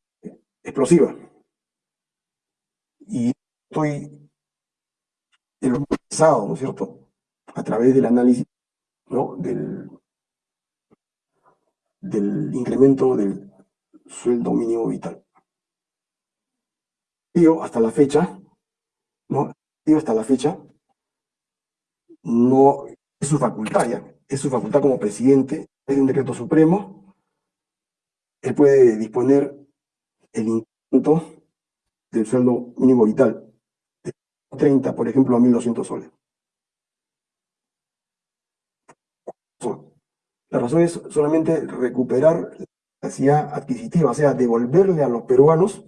explosiva. Y estoy pensado, ¿no es cierto? a través del análisis ¿no? del, del incremento del sueldo mínimo vital. Yo hasta la fecha, ¿no? Yo hasta la fecha, no es su facultad es su facultad como presidente, es un decreto supremo, él puede disponer el incremento del sueldo mínimo vital, de 30, por ejemplo, a 1.200 soles. La razón es solamente recuperar la capacidad adquisitiva, o sea, devolverle a los peruanos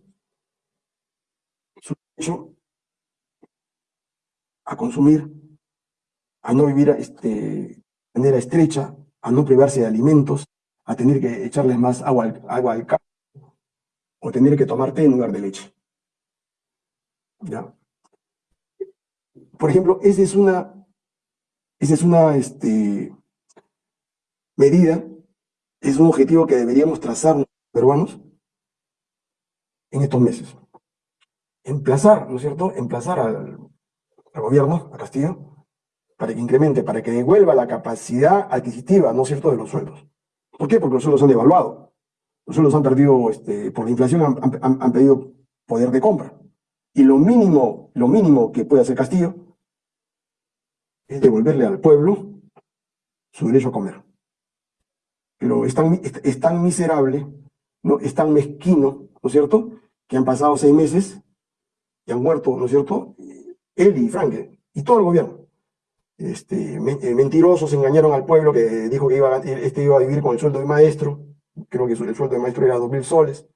su derecho a consumir, a no vivir este, de manera estrecha, a no privarse de alimentos, a tener que echarles más agua al, agua al campo, o tener que tomar té en lugar de leche. ¿Ya? Por ejemplo, esa es una, esa es una este, medida, es un objetivo que deberíamos trazar los peruanos en estos meses. Emplazar, ¿no es cierto? Emplazar al, gobierno, a Castillo, para que incremente, para que devuelva la capacidad adquisitiva, ¿no es cierto?, de los sueldos. ¿Por qué? Porque los sueldos han devaluado. Los sueldos han perdido, este, por la inflación, han, han, perdido poder de compra. Y lo mínimo, lo mínimo que puede hacer Castillo es devolverle al pueblo su derecho a comer pero es tan, miserable, ¿no? es tan mezquino, ¿no es cierto?, que han pasado seis meses y han muerto, ¿no es cierto?, él y Frank, y todo el gobierno. Este, eh, mentirosos engañaron al pueblo que dijo que iba este iba a vivir con el sueldo de maestro, creo que el sueldo de maestro era dos mil soles,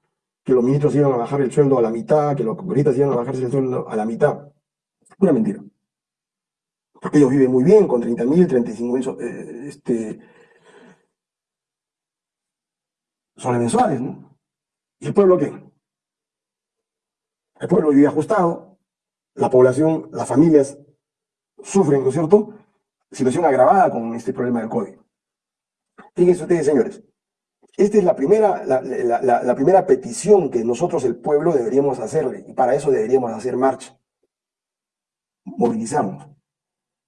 que los ministros iban a bajar el sueldo a la mitad, que los congresistas iban a bajarse el sueldo a la mitad. Una mentira. Porque ellos viven muy bien, con 30 mil, 35 mil eh, este, son mensuales, ¿no? ¿Y el pueblo qué? El pueblo vive ajustado, la población, las familias sufren, ¿no es cierto? Situación agravada con este problema del COVID. Fíjense ustedes, señores, esta es la primera, la, primera petición que nosotros, el pueblo, deberíamos hacerle, y para eso deberíamos hacer marcha, movilizarnos,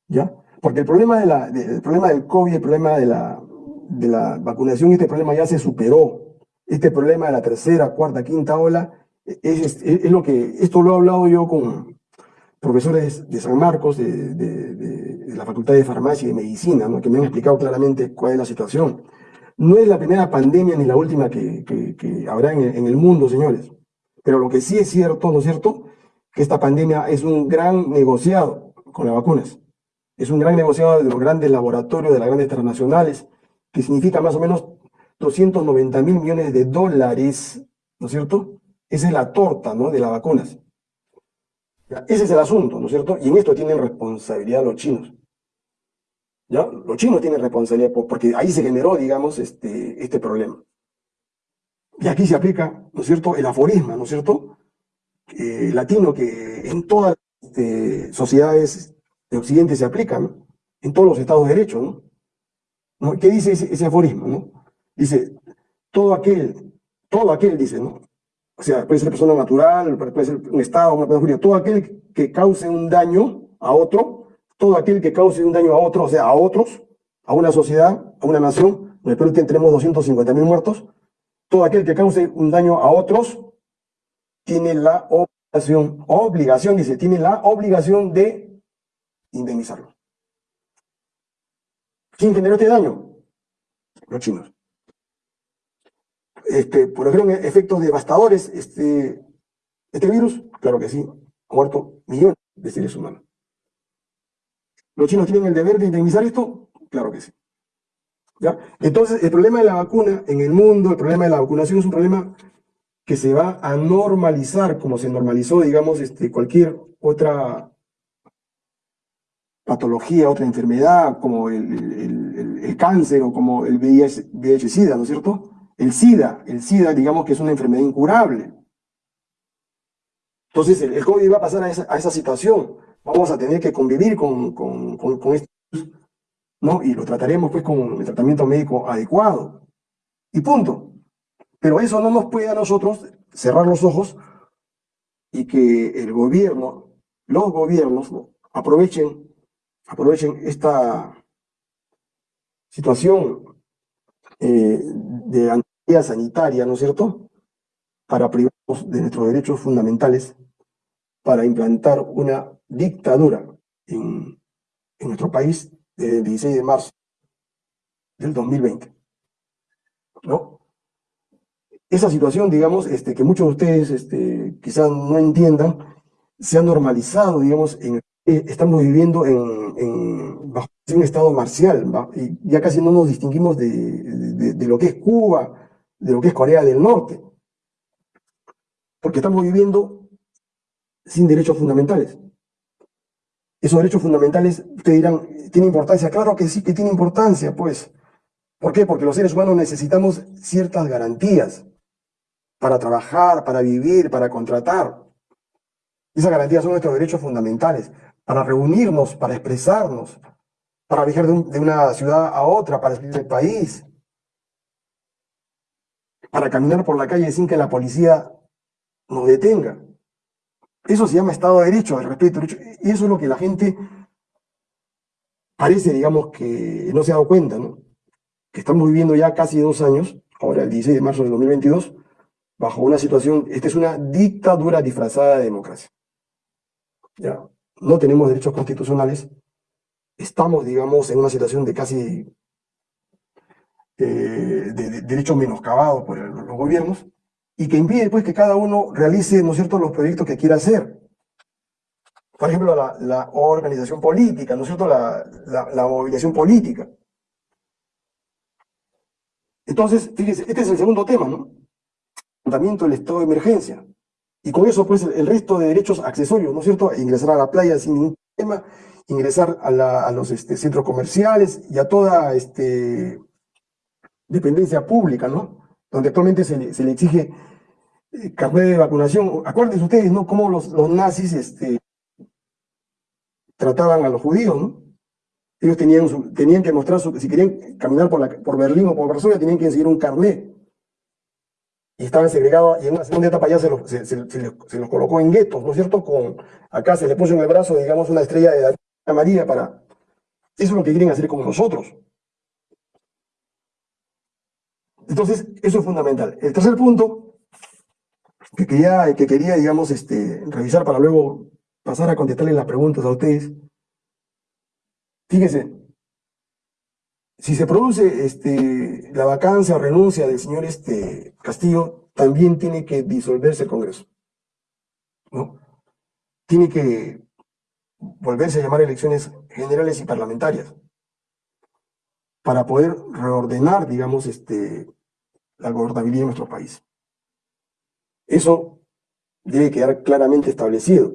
¿ya? Porque el problema, de la, el problema del COVID, el problema de la, de la vacunación, este problema ya se superó. Este problema de la tercera, cuarta, quinta ola, es, es, lo que, esto lo he hablado yo con profesores de San Marcos, de, de, la Facultad de Farmacia y de Medicina, ¿no? que me han explicado claramente cuál es la situación. No es la primera pandemia ni la última que, que, habrá en, el mundo, señores. Pero lo que sí es cierto, ¿no es cierto?, que esta pandemia es un gran negociado con las vacunas. Es un gran negociado de los grandes laboratorios, de las grandes transnacionales, que significa más o menos 290 mil millones de dólares, ¿no es cierto? Esa es la torta, ¿no? De las vacunas. Ese es el asunto, ¿no es cierto? Y en esto tienen responsabilidad los chinos. ¿Ya? Los chinos tienen responsabilidad porque ahí se generó, digamos, este, este problema. Y aquí se aplica, ¿no es cierto?, el aforisma, ¿no es cierto?, latino que en todas las este, sociedades de Occidente se aplica, ¿no? En todos los estados de derecho, ¿no? ¿Qué dice ese, aforismo? ¿no? Dice, todo aquel, todo aquel, dice, ¿no? O sea, puede ser persona natural, puede ser un estado, una persona todo aquel que cause un daño a otro, todo aquel que cause un daño a otro, o sea, a otros, a una sociedad, a una nación, en el Perú tenemos 250 mil muertos, todo aquel que cause un daño a otros tiene la obligación, obligación, dice, tiene la obligación de indemnizarlo. ¿Quién generó este daño? Los chinos. Este, ¿Por ejemplo, efectos devastadores este, este virus? Claro que sí. Ha muerto millones de seres humanos. ¿Los chinos tienen el deber de indemnizar esto? Claro que sí. ¿Ya? Entonces, el problema de la vacuna en el mundo, el problema de la vacunación es un problema que se va a normalizar como se normalizó, digamos, este, cualquier otra patología, otra enfermedad, como el, cáncer o como el VIH-Sida, ¿no es cierto? El SIDA, el SIDA, digamos que es una enfermedad incurable. Entonces, el, COVID va a pasar a esa, situación. Vamos a tener que convivir con, con, con, esto, ¿no? Y lo trataremos, pues, con el tratamiento médico adecuado. Y punto. Pero eso no nos puede a nosotros cerrar los ojos y que el gobierno, los gobiernos, aprovechen aprovechen esta situación eh, de antiguidad sanitaria, ¿no es cierto?, para privarnos de nuestros derechos fundamentales, para implantar una dictadura en, en nuestro país desde el 16 de marzo del 2020. ¿No? Esa situación, digamos, este, que muchos de ustedes este, quizás no entiendan, se ha normalizado, digamos, en, estamos viviendo en, en, bajo un estado marcial, y ya casi no nos distinguimos de, de, lo que es Cuba, de lo que es Corea del Norte, porque estamos viviendo sin derechos fundamentales. Esos derechos fundamentales, ustedes dirán, ¿tiene importancia? Claro que sí que tiene importancia, pues. ¿Por qué? Porque los seres humanos necesitamos ciertas garantías para trabajar, para vivir, para contratar. Esas garantías son nuestros derechos fundamentales, para reunirnos, para expresarnos, para viajar de, un, de una ciudad a otra, para salir del país, para caminar por la calle sin que la policía nos detenga. Eso se llama Estado de Derecho, el respeto derecho. Y eso es lo que la gente parece, digamos, que no se ha dado cuenta, ¿no? Que estamos viviendo ya casi dos años, ahora el 16 de marzo del 2022, bajo una situación, esta es una dictadura disfrazada de democracia. Ya, no tenemos derechos constitucionales, estamos, digamos, en una situación de casi eh, de, de derechos menoscabados por los gobiernos, y que impide pues que cada uno realice, ¿no es cierto?, los proyectos que quiera hacer. Por ejemplo, la, la organización política, ¿no es cierto?, la, la, la, movilización política. Entonces, fíjense, este es el segundo tema, ¿no? Tratamiento del estado de emergencia. Y con eso, pues, el resto de derechos accesorios, ¿no es cierto?, ingresar a la playa sin ningún problema, ingresar a, los este, centros comerciales y a toda este, dependencia pública, ¿no? donde actualmente se le, exige eh, carnet de vacunación. Acuérdense ustedes, ¿no? Cómo los, los nazis este, trataban a los judíos, ¿no? Ellos tenían, tenían que mostrar, su, si querían caminar por, por Berlín o por Varsovia, tenían que conseguir un carnet. Y estaban segregados, y en una segunda etapa ya se los, se, se, se los, colocó en guetos, ¿no es cierto? Con, acá se le puso en el brazo, digamos, una estrella de María para... Eso es lo que quieren hacer con nosotros. Entonces, eso es fundamental. El tercer punto que quería, que quería digamos, este, revisar para luego pasar a contestarle las preguntas a ustedes. Fíjense, si se produce este, la vacancia o renuncia del señor este, Castillo, también tiene que disolverse el Congreso. ¿no? Tiene que volverse a llamar elecciones generales y parlamentarias para poder reordenar, digamos, este, la gobernabilidad de nuestro país. Eso debe quedar claramente establecido.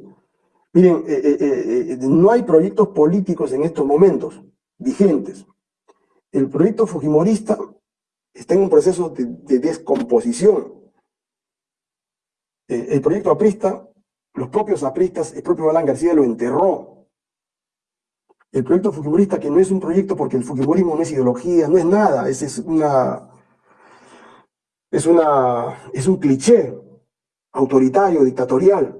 Miren, eh, eh, eh, no hay proyectos políticos en estos momentos vigentes. El proyecto fujimorista está en un proceso de, de descomposición. el proyecto aprista, los propios apristas, el propio Alan García lo enterró. El proyecto fujimorista, que no es un proyecto porque el fujimorismo no es ideología, no es nada, es, es una es, una, es un cliché autoritario, dictatorial.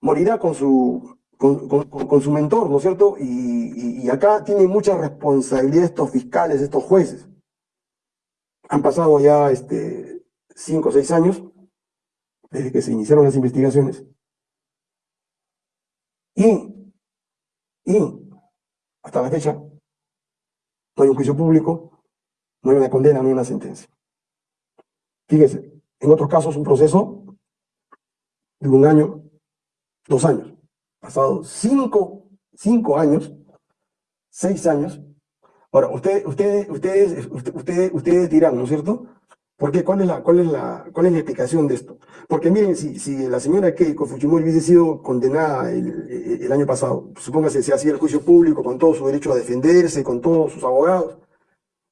Morirá con su, con, su mentor, ¿no es cierto? Y acá tienen mucha responsabilidad estos fiscales, estos jueces. Han pasado ya este, cinco o seis años desde que se iniciaron las investigaciones. Y, y hasta la fecha no hay un juicio público, no hay una condena, no hay una sentencia. Fíjense, en otros casos un proceso de un año, dos años. Pasados cinco, cinco años, seis años. Ahora, ustedes, ustedes, ustedes, ustedes, ustedes dirán, ¿no es cierto? ¿Por qué? ¿Cuál es la, cuál es la, cuál es la explicación de esto? Porque miren, si, si la señora Keiko Fujimori hubiese sido condenada el, el año pasado, supóngase se hacía el juicio público con todo su derecho a defenderse, con todos sus abogados,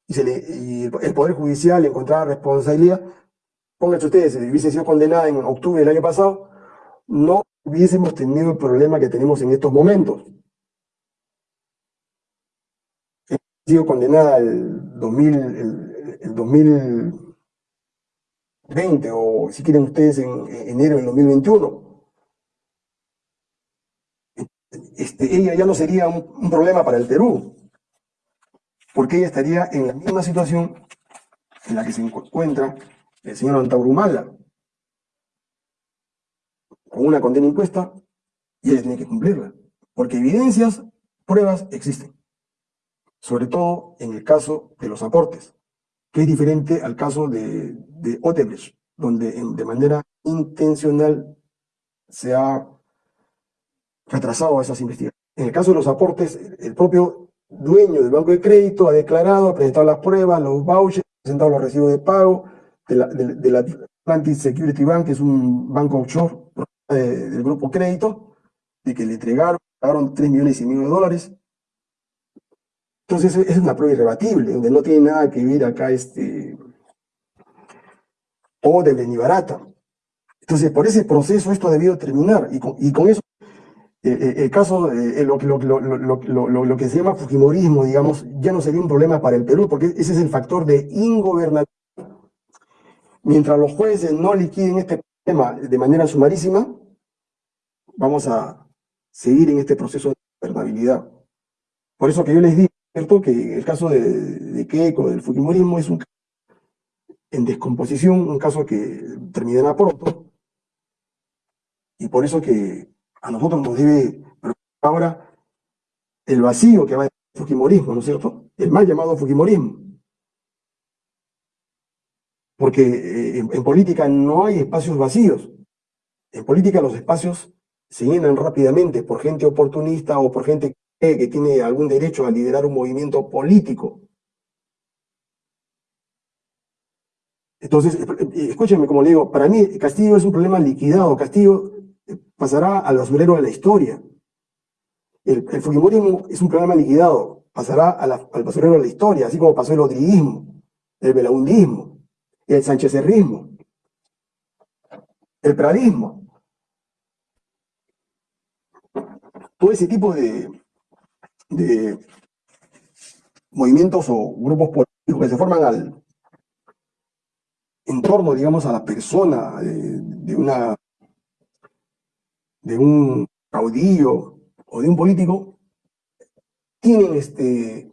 y, se le, el Poder Judicial encontraba responsabilidad, pónganse ustedes, si hubiese sido condenada en octubre del año pasado, no hubiésemos tenido el problema que tenemos en estos momentos. Ha sido condenada el, 2000, el, el 2020 o si quieren ustedes en enero del 2021. este, ella ya no sería un, un problema para el Perú, porque ella estaría en la misma situación en la que se encuentra el señor Antaurumala, con una condena impuesta, y ella tiene que cumplirla, porque evidencias, pruebas existen, sobre todo en el caso de los aportes, que es diferente al caso de, de donde de manera intencional se ha retrasado esas investigaciones. En el caso de los aportes, el propio dueño del banco de crédito ha declarado, ha presentado las pruebas, los vouchers, ha presentado los recibos de pago de la, de, la Atlantic Security Bank, que es un banco offshore del grupo crédito, de que le entregaron, pagaron 3 millones y medio de dólares. Entonces es una prueba irrebatible, donde no tiene nada que ver acá este o de ni barata. Entonces, por ese proceso esto ha debido terminar, y con, y con eso eh, eh, el caso, eh, lo, lo, lo, lo, que se llama Fujimorismo, digamos, ya no sería un problema para el Perú, porque ese es el factor de ingobernabilidad. Mientras los jueces no liquiden este tema de manera sumarísima, vamos a seguir en este proceso de gobernabilidad. Por eso que yo les digo, ¿cierto? Que el caso de, de Keiko, del Fujimorismo, es un caso en descomposición, un caso que terminará pronto, y por eso que a nosotros nos debe ahora el vacío que va el Fujimorismo, ¿no es cierto? El mal llamado Fujimorismo. Porque eh, en, política no hay espacios vacíos. En política los espacios se llenan rápidamente por gente oportunista o por gente que, tiene algún derecho a liderar un movimiento político. Entonces, eh, eh, escúchenme como le digo, para mí Castillo es un problema liquidado. Castillo pasará al basurero de la historia. El, Fujimorismo es un programa liquidado, pasará al basurero de la historia, así como pasó el odriguismo, el belaundismo, el sanchezerrismo, el pradismo. Todo ese tipo de, de movimientos o grupos políticos que se forman al, en torno, digamos, a la persona de una de un caudillo o de un político, tienen, este,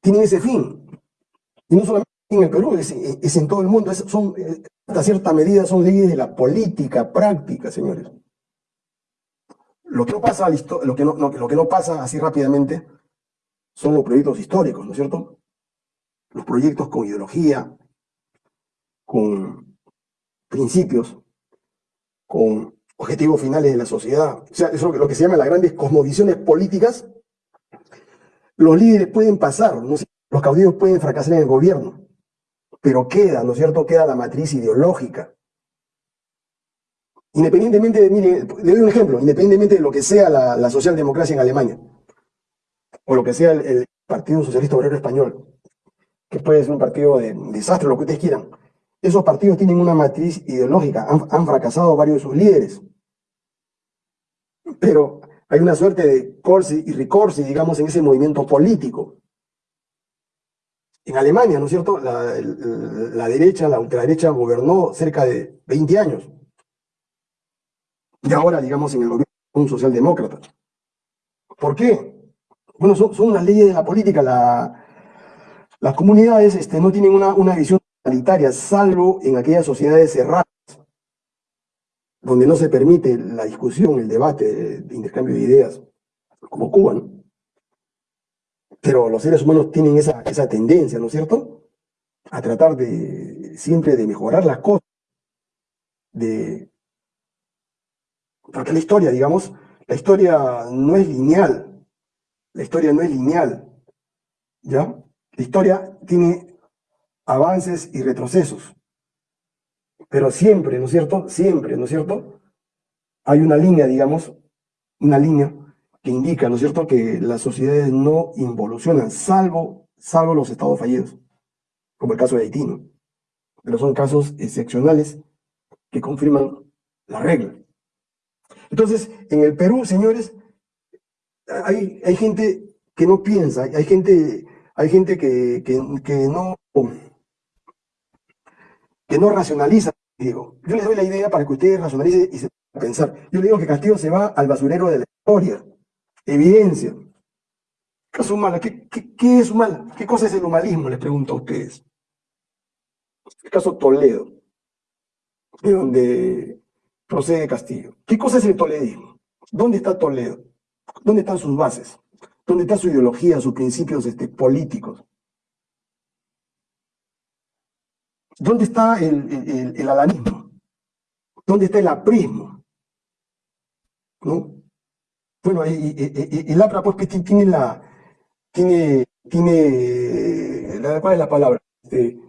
tienen ese fin. Y no solamente en el Perú, es, en todo el mundo. son, hasta cierta medida son leyes de la política práctica, señores. Lo que no pasa, así rápidamente son los proyectos históricos, ¿no es cierto? Los proyectos con ideología, con principios, con objetivos finales de la sociedad. O sea, eso es lo que se llama las grandes cosmovisiones políticas. Los líderes pueden pasar, los caudillos pueden fracasar en el gobierno, pero queda, ¿no es cierto? Queda la matriz ideológica. Independientemente de, le doy un ejemplo, independientemente de lo que sea la, socialdemocracia en Alemania, o lo que sea el, Partido Socialista Obrero Español, que puede ser un partido de desastre, lo que ustedes quieran. Esos partidos tienen una matriz ideológica, han fracasado varios de sus líderes, pero hay una suerte de corsi y ricorsi, digamos, en ese movimiento político. En Alemania, ¿no es cierto? La, derecha, la ultraderecha gobernó cerca de 20 años. Y ahora, digamos, en el gobierno un socialdemócrata. ¿Por qué? Bueno, son, son unas leyes de la política. las comunidades este, no tienen una, una visión totalitaria, salvo en aquellas sociedades cerradas donde no se permite la discusión, el debate, el intercambio de ideas, como Cuba, ¿no? Pero los seres humanos tienen esa, esa tendencia, ¿no es cierto? A tratar de siempre de mejorar las cosas, de... Porque la historia, digamos, la historia no es lineal, la historia no es lineal, ¿ya? La historia tiene avances y retrocesos. Pero siempre, ¿no es cierto? Siempre, ¿no es cierto? Hay una línea, digamos, una línea que indica, ¿no es cierto?, que las sociedades no involucionan, salvo, salvo los estados fallidos, como el caso de Haití, ¿no? Pero son casos excepcionales que confirman la regla. Entonces, en el Perú, señores, hay, hay gente que no piensa, hay gente, hay gente que, que, no que no racionaliza. Digo, yo les doy la idea para que ustedes racionalicen y se pensar. Yo le digo que Castillo se va al basurero de la historia. Evidencia. Caso humano, ¿qué, qué, es humano? ¿Qué cosa es el humanismo? Les pregunto a ustedes. El caso Toledo, de donde procede Castillo. ¿Qué cosa es el toledismo? ¿Dónde está Toledo? ¿Dónde están sus bases? ¿Dónde está su ideología, sus principios este, políticos? ¿Dónde está el, el, alanismo? ¿Dónde está el aprismo? ¿No? Bueno, el APRA pues tiene la, tiene, tiene, ¿cuál es la palabra? Este,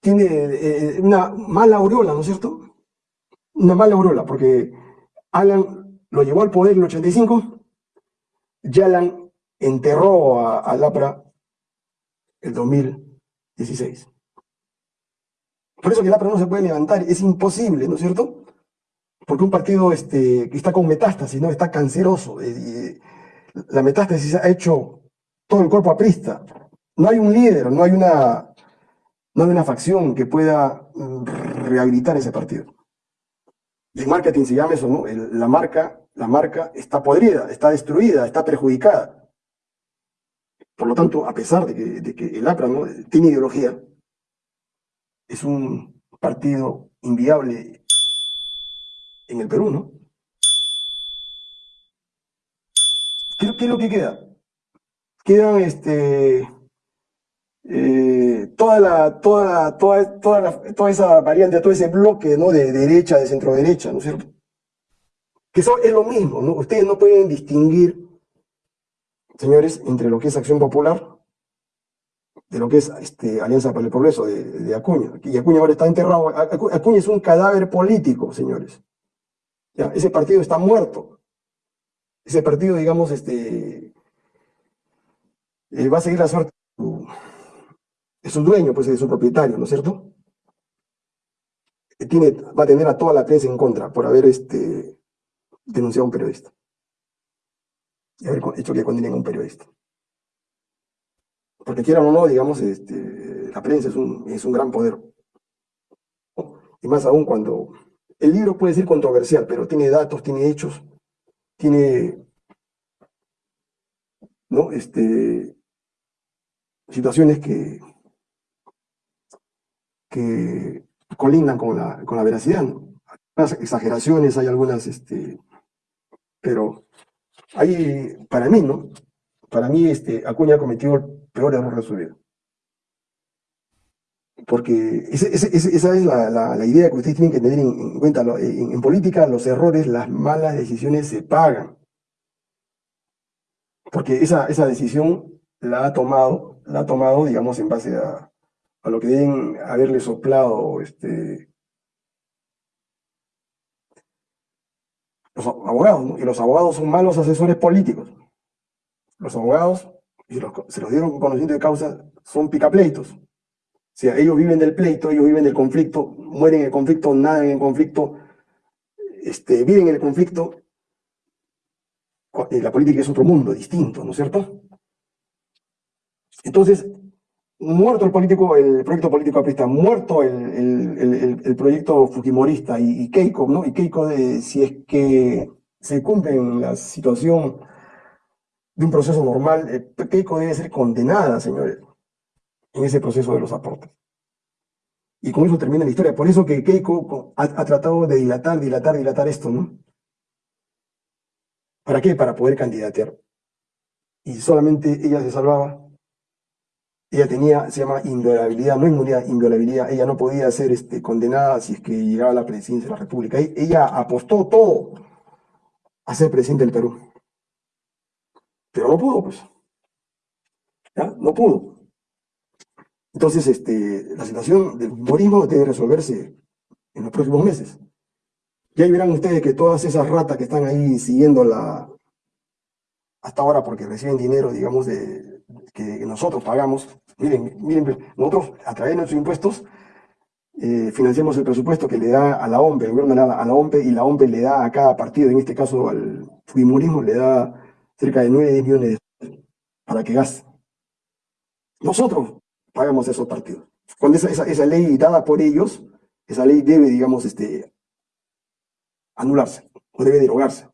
tiene eh, una mala aureola, ¿no es cierto? Una mala aureola, porque Alan lo llevó al poder en el 85, Yalan enterró a, a Lapra el 2016. Por eso que Lapra no se puede levantar, es imposible, ¿no es cierto? Porque un partido este, que está con metástasis, ¿no? Está canceroso. Eh, la metástasis ha hecho todo el cuerpo aprista. No hay un líder, no hay una, no hay una facción que pueda mm, rehabilitar ese partido. En marketing se llama eso, ¿no? la, marca, la marca está podrida, está destruida, está perjudicada. Por lo tanto, a pesar de que, de que el APRA ¿no? tiene ideología, es un partido inviable en el Perú, ¿no? ¿Qué, es lo que queda? Quedan este, eh, toda, toda, toda, toda, toda esa variante, todo ese bloque ¿no? de derecha, de centro derecha, ¿no es cierto? Que eso es lo mismo, ¿no? Ustedes no pueden distinguir, señores, entre lo que es Acción Popular de lo que es este, Alianza para el Progreso de, Acuña. Y Acuña ahora está enterrado. Acuña es un cadáver político, señores. Ese partido está muerto ese partido, digamos, este, eh, va a seguir la suerte de su dueño, pues de su propietario, ¿no es cierto? Tiene, va a tener a toda la prensa en contra por haber este, denunciado a un periodista. Y haber hecho que condenen a un periodista. Porque quieran o no, digamos, este, la prensa es un, es un gran poder. Y más aún cuando el libro puede ser controversial, pero tiene datos, tiene hechos, tiene ¿no? este, situaciones que, que colindan con la, con la veracidad. ¿no? Hay algunas exageraciones, hay algunas, este, pero hay, para mí, ¿no? Para mí, este, Acuña ha cometido el peor error de su vida. Porque esa es la, la, idea que ustedes tienen que tener en, cuenta. en política, los errores, las malas decisiones se pagan porque esa, esa decisión la ha tomado, la ha tomado, digamos, en base a, a lo que deben haberle soplado este, los abogados, y los abogados son malos asesores políticos. Los abogados, y se los dieron con conocimiento de causa, son picapleitos. O sea, ellos viven del pleito, ellos viven del conflicto, mueren en el conflicto, nadan en el conflicto, este, viven en el conflicto eh, la política es otro mundo distinto, ¿no es cierto? Entonces, muerto el político, el proyecto político aprista, muerto el, el, proyecto fujimorista y, Keiko, ¿no? Y Keiko, si es que se cumple la situación de un proceso normal, eh, Keiko debe ser condenada, señores, en ese proceso de los aportes. Y con eso termina la historia. Por eso que Keiko ha, ha tratado de dilatar, dilatar, dilatar esto, ¿no? ¿Para qué? Para poder candidatear. Y solamente ella se salvaba. Ella tenía, se llama inviolabilidad, no inmunidad, inviolabilidad. Ella no podía ser este, condenada si es que llegaba a la presidencia de la República. E, ella apostó todo a ser presidente del Perú. Pero no pudo, pues. ¿Ya? No pudo. Entonces, este, la situación del humorismo debe resolverse en los próximos meses. Y ahí verán ustedes que todas esas ratas que están ahí siguiendo la, hasta ahora porque reciben dinero, digamos, de, que nosotros pagamos. Miren, miren, nosotros a través de nuestros impuestos eh, financiamos el presupuesto que le da a la OMPE, el gobierno da a la OMPE y la OMPE le da a cada partido, en este caso al Fujimorismo, le da cerca de 9 millones de dólares para que gaste. Nosotros pagamos esos partidos. Con esa, esa, esa ley dada por ellos, esa ley debe, digamos, este, anularse o debe derogarse.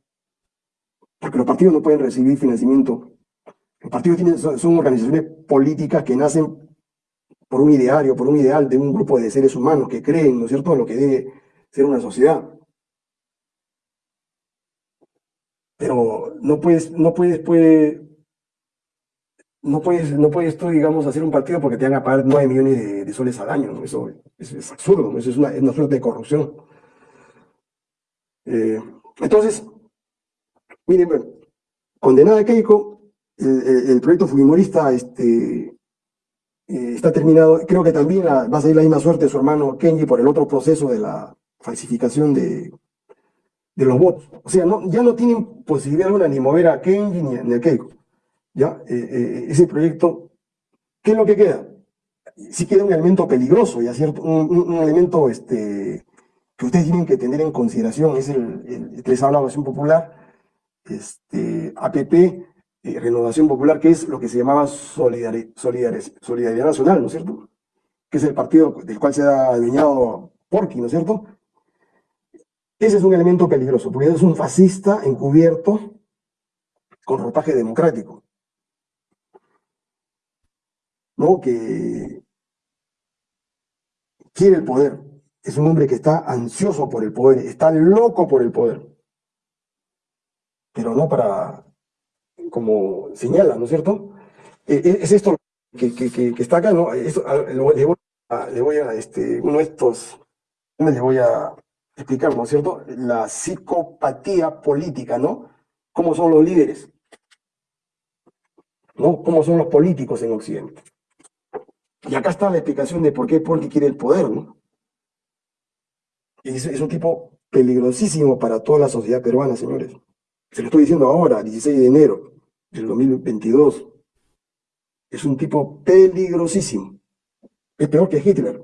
Porque los partidos no pueden recibir financiamiento. Los partidos son, organizaciones políticas que nacen por un ideario, por un ideal de un grupo de seres humanos que creen, ¿no es cierto?, en lo que debe ser una sociedad. Pero no puedes, no puedes, puede, no puedes, no puedes tú, digamos, hacer un partido porque te van a pagar 9 millones de, soles al año, Eso, es absurdo, eso es una, una suerte de corrupción. Eh, entonces, miren, condenada Keiko, el, proyecto Fujimorista este, eh, está terminado. Creo que también va a salir la misma suerte de su hermano Kenji por el otro proceso de la falsificación de, de los votos. O sea, no, ya no tienen posibilidad alguna ni mover a Kenji ni, a Keiko. ¿ya? Eh, ese proyecto, ¿qué es lo que queda? Sí queda un elemento peligroso, ya cierto, un, elemento este, que ustedes tienen que tener en consideración, es el, el, les hablaba popular, este, APP, eh, Renovación Popular, que es lo que se llamaba Solidaridad Nacional, ¿no es cierto? Que es el partido del cual se ha adueñado Porqui, ¿no es cierto? Ese es un elemento peligroso, porque es un fascista encubierto con ropaje democrático. ¿No? Que quiere el poder, es un hombre que está ansioso por el poder, está loco por el poder. Pero no para, como señala, ¿no es cierto? Eh, eh, es esto que, está acá, ¿no? le, voy a, este, uno de estos, le voy a explicar, ¿no es cierto? La psicopatía política, ¿no? ¿Cómo son los líderes? ¿No? ¿Cómo son los políticos en Occidente? Y acá está la explicación de por qué Porky quiere el poder, ¿no? Es, es un tipo peligrosísimo para toda la sociedad peruana, señores. Se lo estoy diciendo ahora, 16 de enero del 2022. Es un tipo peligrosísimo. Es peor que Hitler.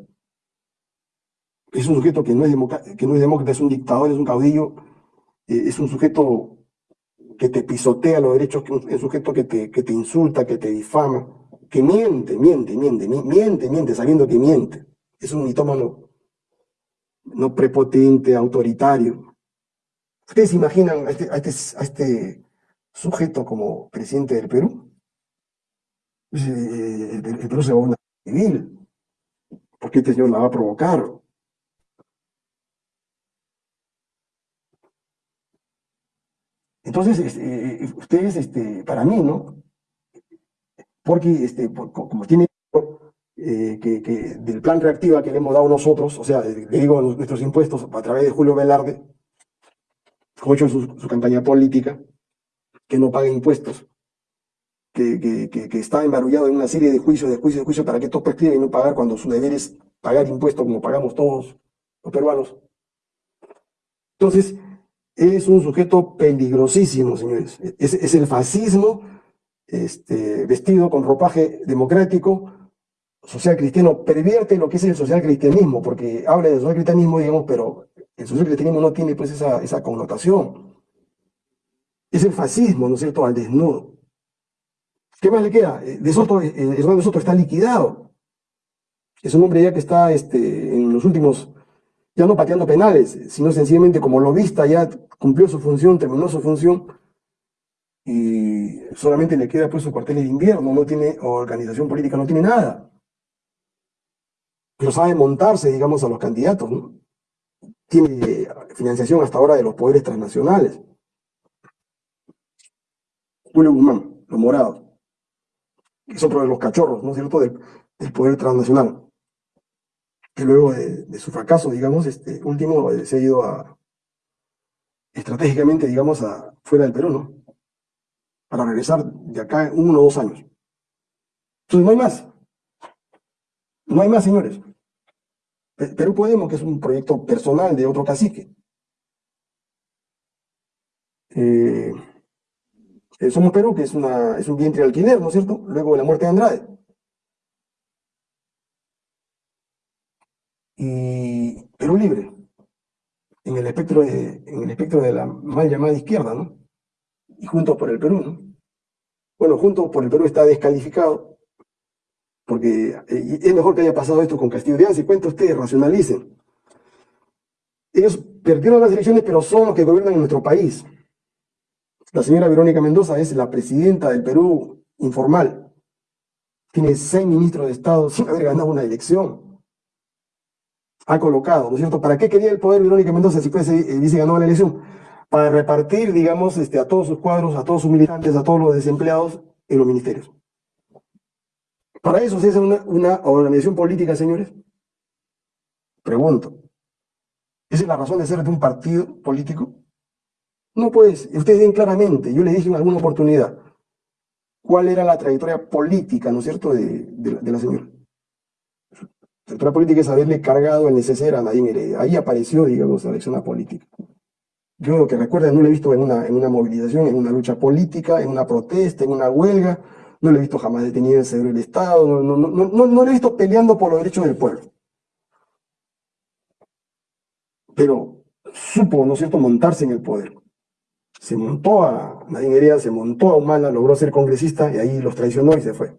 Es un sujeto que no es, que no es demócrata, es un dictador, es un caudillo, eh, es un sujeto que te pisotea los derechos, es un sujeto que te, que te insulta, que te difama, que miente, miente, miente, miente, miente, sabiendo que miente. Es un mitómano no prepotente, autoritario. ¿Ustedes imaginan a este, a este, a este sujeto como presidente del Perú? Pues, eh, el, Perú se va a una civil, porque este señor la va a provocar. Entonces, este, eh, ustedes, este, para mí, ¿no? Porque, este, como tiene eh, que, del plan reactiva que le hemos dado nosotros, o sea, le digo nuestros impuestos a través de Julio Velarde, como hecho su, su campaña política, que no paga impuestos, que, que, está embarullado en una serie de juicios, de juicios, de juicios para que todos prescriban y no pagar cuando su deber es pagar impuestos como pagamos todos los peruanos. Entonces, es un sujeto peligrosísimo, señores. Es, el fascismo este, vestido con ropaje democrático, social cristiano, pervierte lo que es el social cristianismo, porque habla de social cristianismo, digamos, pero el social cristianismo no tiene pues esa connotación es el fascismo, ¿no es cierto?, al desnudo. ¿Qué más le queda? Eh, de Soto, eh, de Soto está liquidado. Es un hombre ya que está este, en los últimos, ya no pateando penales, sino sencillamente como lobista ya cumplió su función, terminó su función, y solamente le queda pues su cuartel de invierno, no tiene organización política, no tiene nada. Pero sabe montarse, digamos, a los candidatos, ¿no? Tiene financiación hasta ahora de los poderes transnacionales. Julio Guzmán, los morados, que de los cachorros, ¿no es cierto?, del, poder transnacional, que luego de, su fracaso, digamos, este último eh, se ha ido a, estratégicamente, digamos, a, fuera del Perú, ¿no? Para regresar de acá en uno o dos años. Entonces no hay más. No hay más, señores. Perú Podemos, que es un proyecto personal de otro cacique. Eh, eh, Somos Perú, que es, una, es un vientre alquiler, ¿no es cierto? Luego de la muerte de Andrade. Y Perú Libre, en el espectro de, en el espectro de la mal llamada izquierda, ¿no? Y Juntos por el Perú, ¿no? Bueno, Juntos por el Perú está descalificado, porque eh, es mejor que haya pasado esto con Castillo de Anzi, cuenta ustedes, racionalicen. Ellos perdieron las elecciones, pero son los que gobiernan en nuestro país. La señora Verónica Mendoza es la presidenta del Perú informal. Tiene seis ministros de Estado sin haber ganado una elección. Ha colocado, ¿no es cierto? ¿Para qué quería el poder Verónica Mendoza si fuese, eh, dice ganó la elección? Para repartir, digamos, este, a todos sus cuadros, a todos sus militantes, a todos los desempleados en los ministerios. ¿Para eso se hace una, una organización política, señores? Pregunto. ¿Esa es la razón de ser de un partido político? No, pues, ustedes ven claramente, yo les dije en alguna oportunidad, cuál era la trayectoria política, ¿no es cierto?, de, la señora. La trayectoria política es haberle cargado el neceser a Nadine Heredia. Ahí apareció, digamos, la elección política. Yo lo que recuerden, no lo he visto en una, movilización, en una lucha política, en una protesta, en una huelga, no lo he visto jamás detenido en el del Estado, no, no, he visto peleando por los derechos del pueblo. Pero supo, ¿no es cierto?, montarse en el poder. Se montó a Nadine Heredia, se montó a Humala, logró ser congresista y ahí los traicionó y se fue.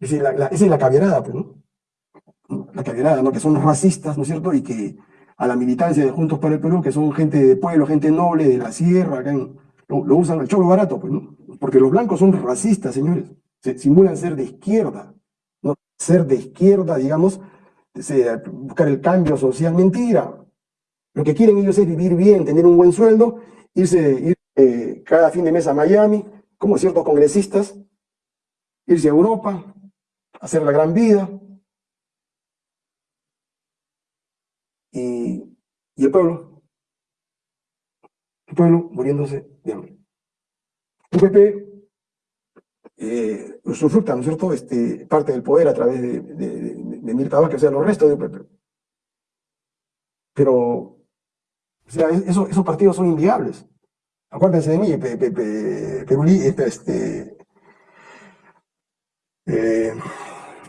Esa es la, la caviarada, pues, ¿no? La caviarada, ¿no? Que son racistas, ¿no es cierto? Y que a la militancia de Juntos para el Perú, que son gente de pueblo, gente noble de la sierra, acá lo, usan al cholo barato, pues, ¿no? Porque los blancos son racistas, señores. Se, simulan ser de izquierda, ¿no? Ser de izquierda, digamos, buscar el cambio social, mentira. Lo que quieren ellos es vivir bien, tener un buen sueldo, irse ir, eh, cada fin de mes a Miami, como ciertos congresistas, irse a Europa, hacer la gran vida, y, el pueblo, el pueblo muriéndose de hambre. UPP eh, usufructa, ¿no es cierto?, este, parte del poder a través de, de, de, Mirta Vázquez, o sea, los restos de UPP. Pero, o sea, esos partidos son inviables. Acuérdense de mí, Perú, este, eh,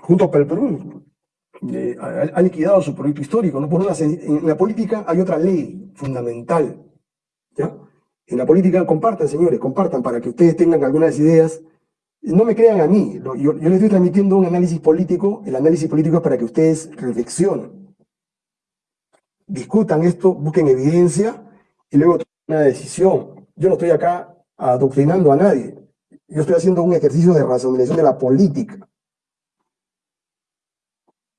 junto el Perú, eh, ha, liquidado su proyecto histórico. ¿no? Por una, en la política hay otra ley fundamental. ¿ya? En la política compartan, señores, compartan para que ustedes tengan algunas ideas. No me crean a mí, yo les estoy transmitiendo un análisis político. El análisis político es para que ustedes reflexionen. Discutan esto, busquen evidencia y luego tomen una decisión. Yo no estoy acá adoctrinando a nadie. Yo estoy haciendo un ejercicio de racionalización de la política.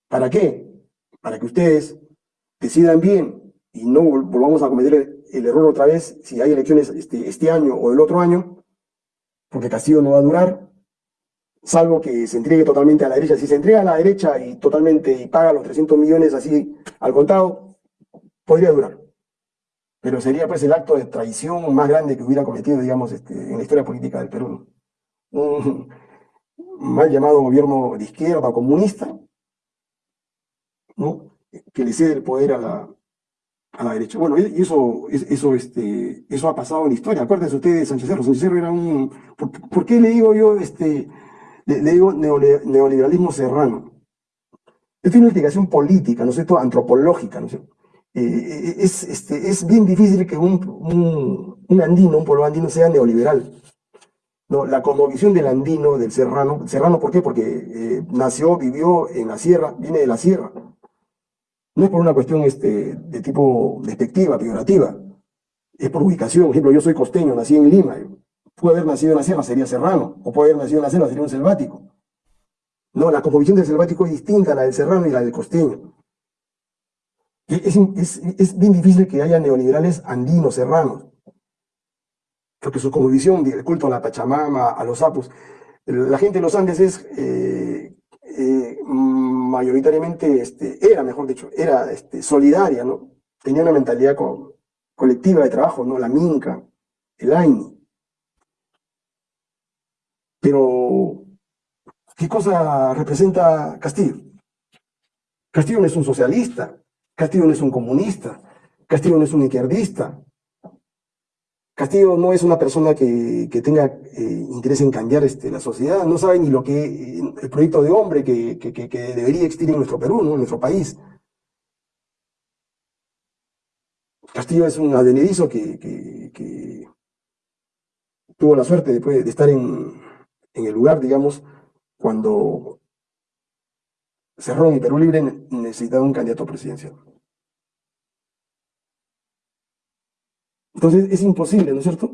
¿Para qué? Para que ustedes decidan bien y no volvamos a cometer el, error otra vez si hay elecciones este, este, año o el otro año, porque Castillo no va a durar, salvo que se entregue totalmente a la derecha. Si se entrega a la derecha y totalmente y paga los 300 millones así al contado, podría durar. Pero sería pues el acto de traición más grande que hubiera cometido, digamos, este, en la historia política del Perú. Un mal llamado gobierno de izquierda comunista, ¿no? que le cede el poder a la, a la derecha. Bueno, eso, eso, este, eso ha pasado en la historia. Acuérdense ustedes de Sánchez Cerro. Sánchez Cerro era un... ¿Por, qué le digo yo, este, le, digo neoliberalismo serrano? Es una investigación política, ¿no es cierto?, antropológica, ¿no es cierto? Eh, es, este, es bien difícil que un, un, andino, un pueblo andino sea neoliberal. ¿no? La cosmovisión del andino, del serrano, serrano ¿por qué? Porque eh, nació, vivió en la sierra, viene de la sierra. No es por una cuestión este, de tipo despectiva, peyorativa. Es por ubicación. Por ejemplo, yo soy costeño, nací en Lima. Puedo haber nacido en la sierra, sería serrano. O puedo haber nacido en la selva, sería un selvático. No, la composición del selvático es distinta a la del serrano y la del costeño. Es, bien difícil que haya neoliberales andinos, serranos. Porque su composición del culto a la Pachamama, a los sapos, la gente de los Andes es eh, eh, mayoritariamente, este, era, mejor dicho, era este, solidaria, ¿no? Tenía una mentalidad colectiva de trabajo, ¿no? La Minca, el AINI. Pero, ¿qué cosa representa Castillo? Castillo no es un socialista, Castillo no es un comunista, Castillo no es un izquierdista, Castillo no es una persona que, tenga eh, interés en cambiar este, la sociedad, no sabe ni lo que el proyecto de hombre que, debería existir en nuestro Perú, ¿no? en nuestro país. Castillo es un adenedizo que, tuvo la suerte de, de estar en, en, el lugar, digamos, cuando Cerrón y Perú Libre necesitaban un candidato presidencial. Entonces es imposible, ¿no es cierto?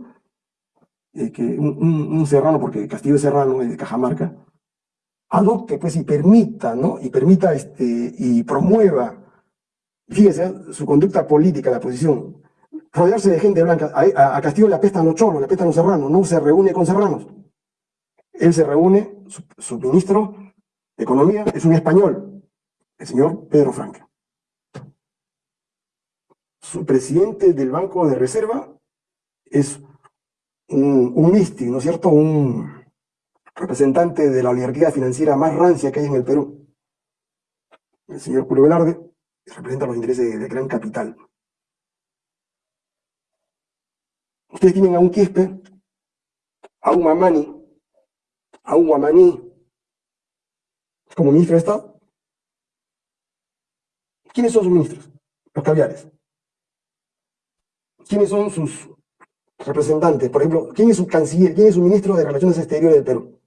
Eh, que un, serrano, porque Castillo es serrano, es de Cajamarca, adopte pues y permita, ¿no? Y permita este, y promueva, fíjese, su conducta política, la posición, rodearse de gente blanca. A, Castillo le apestan los cholos, le apestan los serranos, no se reúne con serranos. Él se reúne, su, ministro de Economía es un español, el señor Pedro Franca. Su presidente del Banco de Reserva es un, un místico, ¿no es cierto? Un representante de la oligarquía financiera más rancia que hay en el Perú. El señor Julio Velarde representa los intereses de gran capital. Ustedes tienen a un Quispe, a un Mamani, a un Guamaní como ministro de Estado. ¿Quiénes son sus ministros? Los caviares. ¿Quiénes son sus representantes? Por ejemplo, ¿quién es su canciller? ¿Quién es su ministro de Relaciones Exteriores del Perú?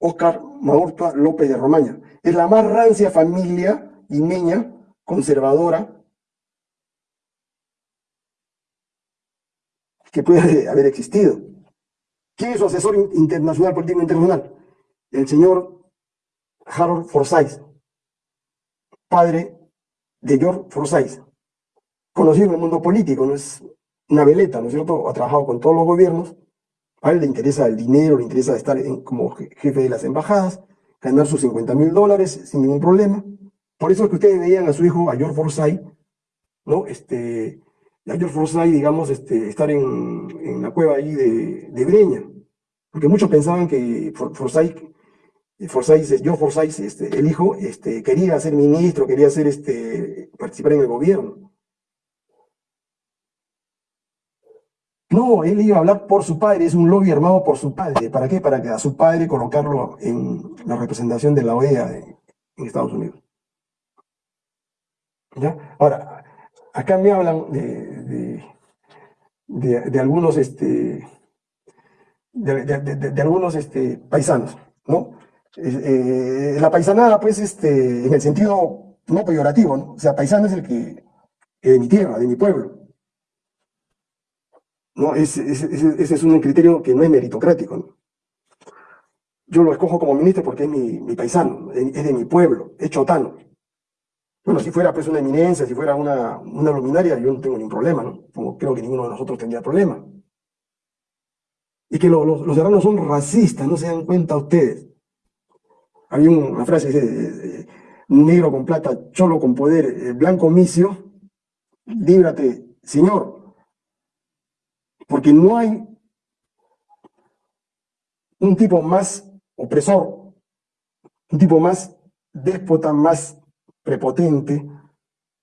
Óscar Maurtua López de Romaña. Es la más rancia familia imeña, conservadora, que puede haber existido. ¿Quién es su asesor internacional, político internacional? El señor Harold Forsyth, padre de George Forsyth, conocido en el mundo político, no es una veleta, ¿no es cierto? Ha trabajado con todos los gobiernos, a él le interesa el dinero, le interesa estar como jefe de las embajadas, ganar sus 50 mil dólares sin ningún problema. Por eso es que ustedes veían a su hijo, a George Forsyth, ¿no? Este, a George Forsyth, digamos, este, estar en, la cueva ahí de, de, Breña. Porque muchos pensaban que Forsyth, Forsyth George Forsyth, este, el hijo, este, quería ser ministro, quería ser, este, participar en el gobierno. No, él iba a hablar por su padre, es un lobby armado por su padre. ¿Para qué? Para que a su padre colocarlo en la representación de la OEA en Estados Unidos. ¿Ya? Ahora, acá me hablan de, de, algunos, este, de, algunos este, paisanos, ¿no? Eh, la paisanada, pues, este, en el sentido no peyorativo, ¿no? O sea, paisano es el que, de mi tierra, de mi pueblo. ¿No? Ese, es un criterio que no es meritocrático. Yo lo escojo como ministro porque es mi, mi paisano, es de mi pueblo, es chotano. Bueno, si fuera pues una eminencia, si fuera una, una luminaria, yo no tengo ningún problema, ¿no? Creo que ninguno de nosotros tendría problema. Y que los, los serranos son racistas, no se dan cuenta ustedes. Había una frase que dice, eh, eh, negro con plata, cholo con poder, eh, blanco misio, líbrate, señor. Porque no hay un tipo más opresor, un tipo más déspota, más prepotente,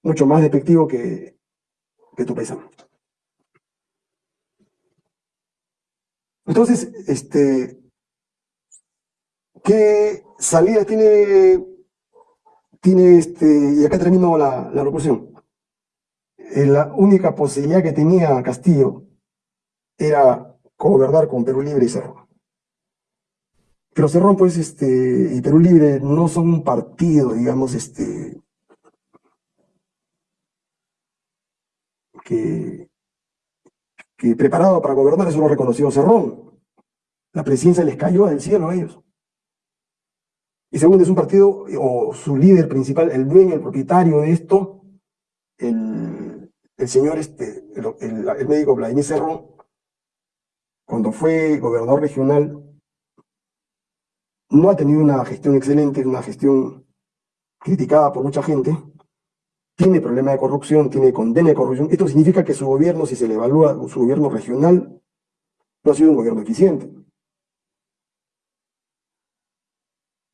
mucho más despectivo que, que tu paisano. Entonces, este, ¿qué salida tiene, tiene este, y acá termino la, la locución? La única posibilidad que tenía Castillo era gobernar con Perú Libre y Cerro. Pero Cerrón, pues, este, y Perú Libre no son un partido, digamos, este, que, preparado para gobernar, eso lo reconoció Cerrón. La presidencia les cayó del cielo a ellos. Y segundo, es un partido, o su líder principal, el dueño, el propietario de esto, el, el señor, este, el, el médico Vladimir Cerrón, cuando fue gobernador regional, no ha tenido una gestión excelente, una gestión criticada por mucha gente, tiene problema de corrupción, tiene condena de corrupción. Esto significa que su gobierno, si se le evalúa su gobierno regional, no ha sido un gobierno eficiente.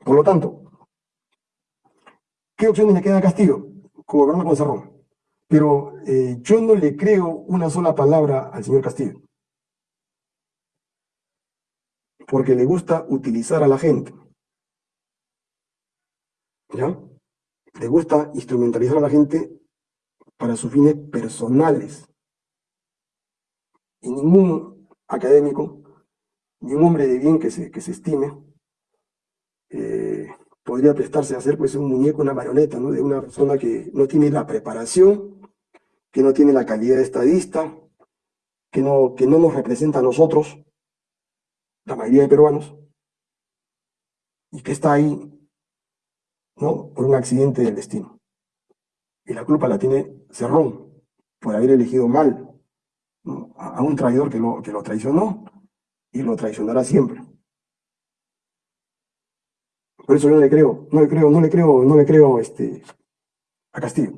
Por lo tanto, ¿qué opciones le queda a Castillo? Gobernar con Cerrón. Pero eh, yo no le creo una sola palabra al señor Castillo porque le gusta utilizar a la gente. ¿Ya? Le gusta instrumentalizar a la gente para sus fines personales. Y ningún académico, ni un hombre de bien que se, que se estime, eh, podría prestarse a ser pues un muñeco, una marioneta, ¿no? De una persona que no tiene la preparación, que no tiene la calidad estadista, que no, que no nos representa a nosotros, la mayoría de peruanos, y que está ahí, ¿no? Por un accidente del destino. Y la culpa la tiene Cerrón, por haber elegido mal a un traidor que lo, que lo traicionó y lo traicionará siempre. Por eso yo no le creo, no le creo, no le creo, no le creo este, a Castillo.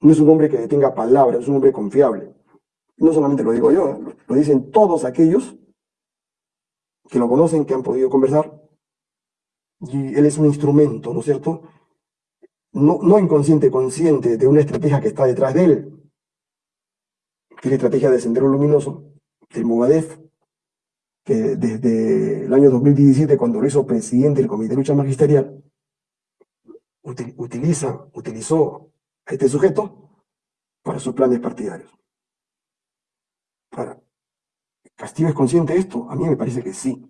No es un hombre que tenga palabra, es un hombre confiable. No solamente lo digo yo, lo dicen todos aquellos que lo conocen, que han podido conversar. Y él es un instrumento, ¿no es cierto? No, inconsciente, consciente de una estrategia que está detrás de él, que es la estrategia de Sendero Luminoso, del Movadef, que desde el año 2017, cuando lo hizo presidente del Comité de Lucha Magisterial, utiliza, utilizó a este sujeto para sus planes partidarios. Para, ¿Castillo es consciente de esto? A mí me parece que sí.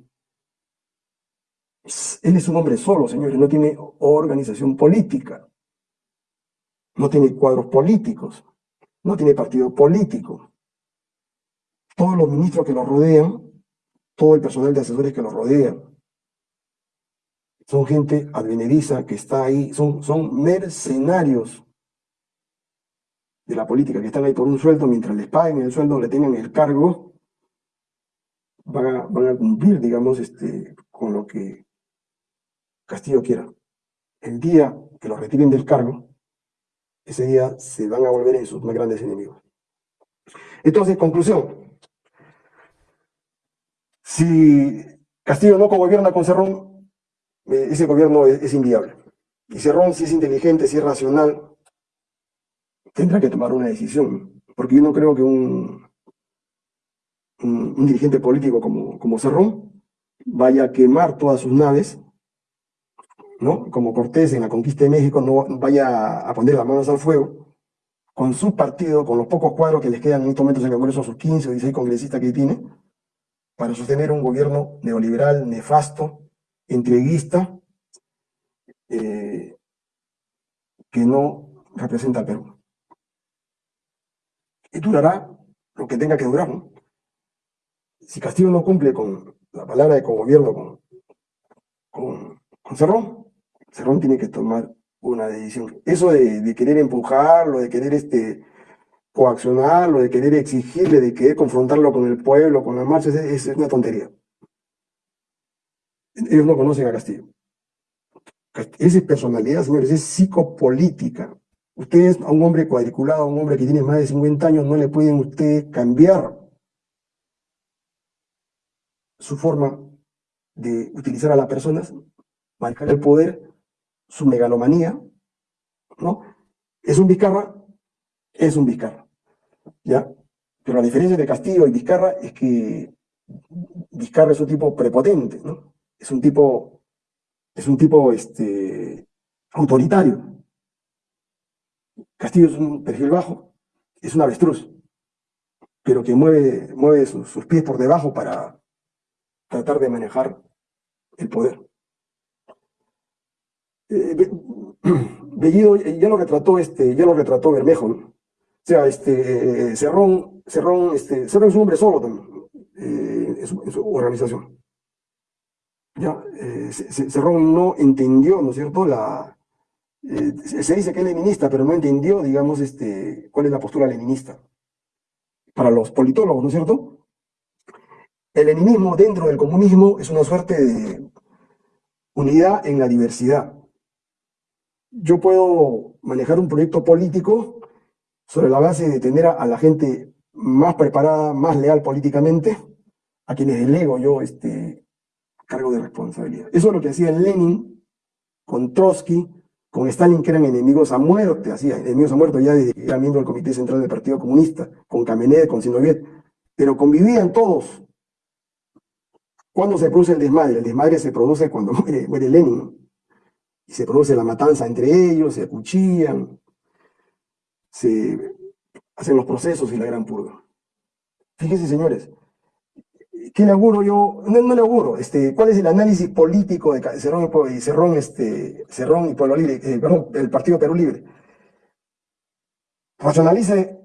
Él es un hombre solo, señores, no tiene organización política, no tiene cuadros políticos, no tiene partido político. Todos los ministros que lo rodean todo el personal de asesores que lo rodea. Son gente advenediza que está ahí, son, son mercenarios de la política que están ahí por un sueldo, mientras les paguen el sueldo, le tengan el cargo, van a, cumplir, digamos, este, con lo que Castillo quiera. El día que los retiren del cargo, ese día se van a volver en sus más grandes enemigos. Entonces, conclusión, si Castillo no gobierna con Cerrón, eh, ese gobierno es, inviable. Y Cerrón, si es inteligente, si es racional, tendrá que tomar una decisión. Porque yo no creo que un, un, dirigente político como, como Cerrón vaya a quemar todas sus naves, ¿no? Como Cortés en la conquista de México, no vaya a poner las manos al fuego con su partido, con los pocos cuadros que les quedan en estos momentos en el Congreso, sus 15 o 16 congresistas que tiene, para sostener un gobierno neoliberal, nefasto, entreguista, eh, que no representa al Perú. Y durará lo que tenga que durar. Si Castillo no cumple con la palabra de gobierno con, con, Cerrón, Cerrón tiene que tomar una decisión. Eso de, de querer empujarlo, de querer este, coaccionarlo, de querer exigirle, de querer confrontarlo con el pueblo, con las marchas, es, es una tontería. Ellos no conocen a Castillo. Esa es personalidad, señores, es psicopolítica. Ustedes a un hombre cuadriculado, a un hombre que tiene más de 50 años, no le pueden ustedes cambiar su forma de utilizar a las personas, manejar el poder, su megalomanía, ¿no? Es un Vizcarra, es un Vizcarra. ¿ya? Pero la diferencia de Castillo y Vizcarra es que Vizcarra es un tipo prepotente, ¿no? Es un tipo, es un tipo este, autoritario. Castillo es un perfil bajo, es un avestruz, pero que mueve, mueve sus, pies por debajo para tratar de manejar el poder. Eh, Bellido ya lo retrató, este, ya lo retrató Bermejo, ¿no? O sea, este, Cerrón, Cerrón, este, Cerrón es un hombre solo también, eh, en, su, organización. Ya, eh, Cerrón no entendió, ¿no es cierto?, la, eh, se dice que es leninista, pero no entendió, digamos, este, cuál es la postura leninista. Para los politólogos, ¿no es cierto? El leninismo dentro del comunismo es una suerte de unidad en la diversidad. Yo puedo manejar un proyecto político sobre la base de tener a, la gente más preparada, más leal políticamente, a quienes delego yo este cargo de responsabilidad. Eso es lo que hacía Lenin con Trotsky, con Stalin, que eran enemigos a muerte, hacía enemigos a muerte ya desde que era miembro del Comité Central del Partido Comunista, con Kamenev, con Zinoviev, pero convivían todos. ¿Cuándo se produce el desmadre? El desmadre se produce cuando muere, muere Lenin, y se produce la matanza entre ellos, se acuchillan, se hacen los procesos y la gran purga. Fíjense, señores, ¿qué le auguro yo? No, le auguro, este, ¿cuál es el análisis político de Cerrón y Cerrón, este, Cerrón y Pueblo Libre, eh, el Partido Perú Libre? Racionalice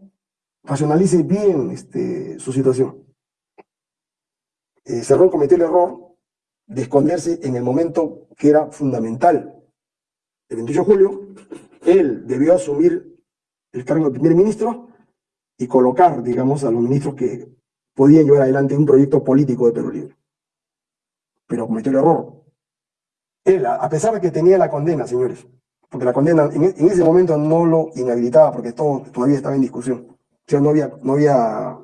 racionalice bien este, su situación. Eh, Cerrón cometió el error de esconderse en el momento que era fundamental. El 28 de julio, él debió asumir el cargo de primer ministro y colocar, digamos, a los ministros que podían llevar adelante un proyecto político de Perú Libre. Pero cometió el error. Él, a pesar de que tenía la condena, señores, porque la condena en, ese momento no lo inhabilitaba porque todo todavía estaba en discusión. O sea, no había, no había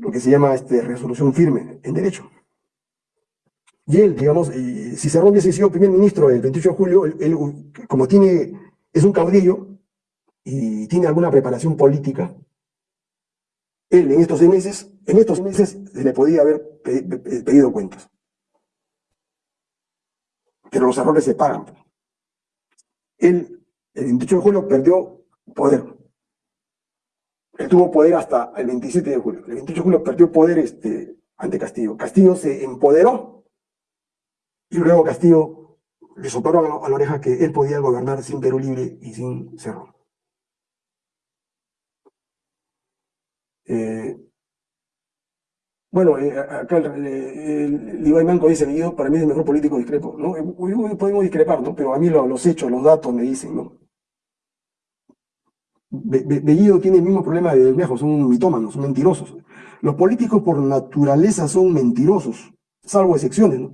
lo que se llama este, resolución firme en derecho. Y él, digamos, si Cerrón hubiese sido primer ministro el 28 de julio, él, como tiene, es un caudillo y tiene alguna preparación política, él en estos seis meses, en estos meses se le podía haber pedido cuentas. Pero los errores se pagan. Él, el 28 de julio, perdió poder. Él tuvo poder hasta el 27 de julio. El 28 de julio perdió poder este, ante Castillo. Castillo se empoderó y luego Castillo le soplaron a la oreja que él podía gobernar sin Perú Libre y sin Cerro. Eh, bueno, eh, acá el, el, Manco dice, para mí es el mejor político discrepo, ¿no? Eh, podemos discrepar, ¿no? Pero a mí los hechos, los datos me dicen, ¿no? Bellido tiene el mismo problema de Bermejo, son mitómanos, son mentirosos. Los políticos por naturaleza son mentirosos, salvo excepciones, ¿no?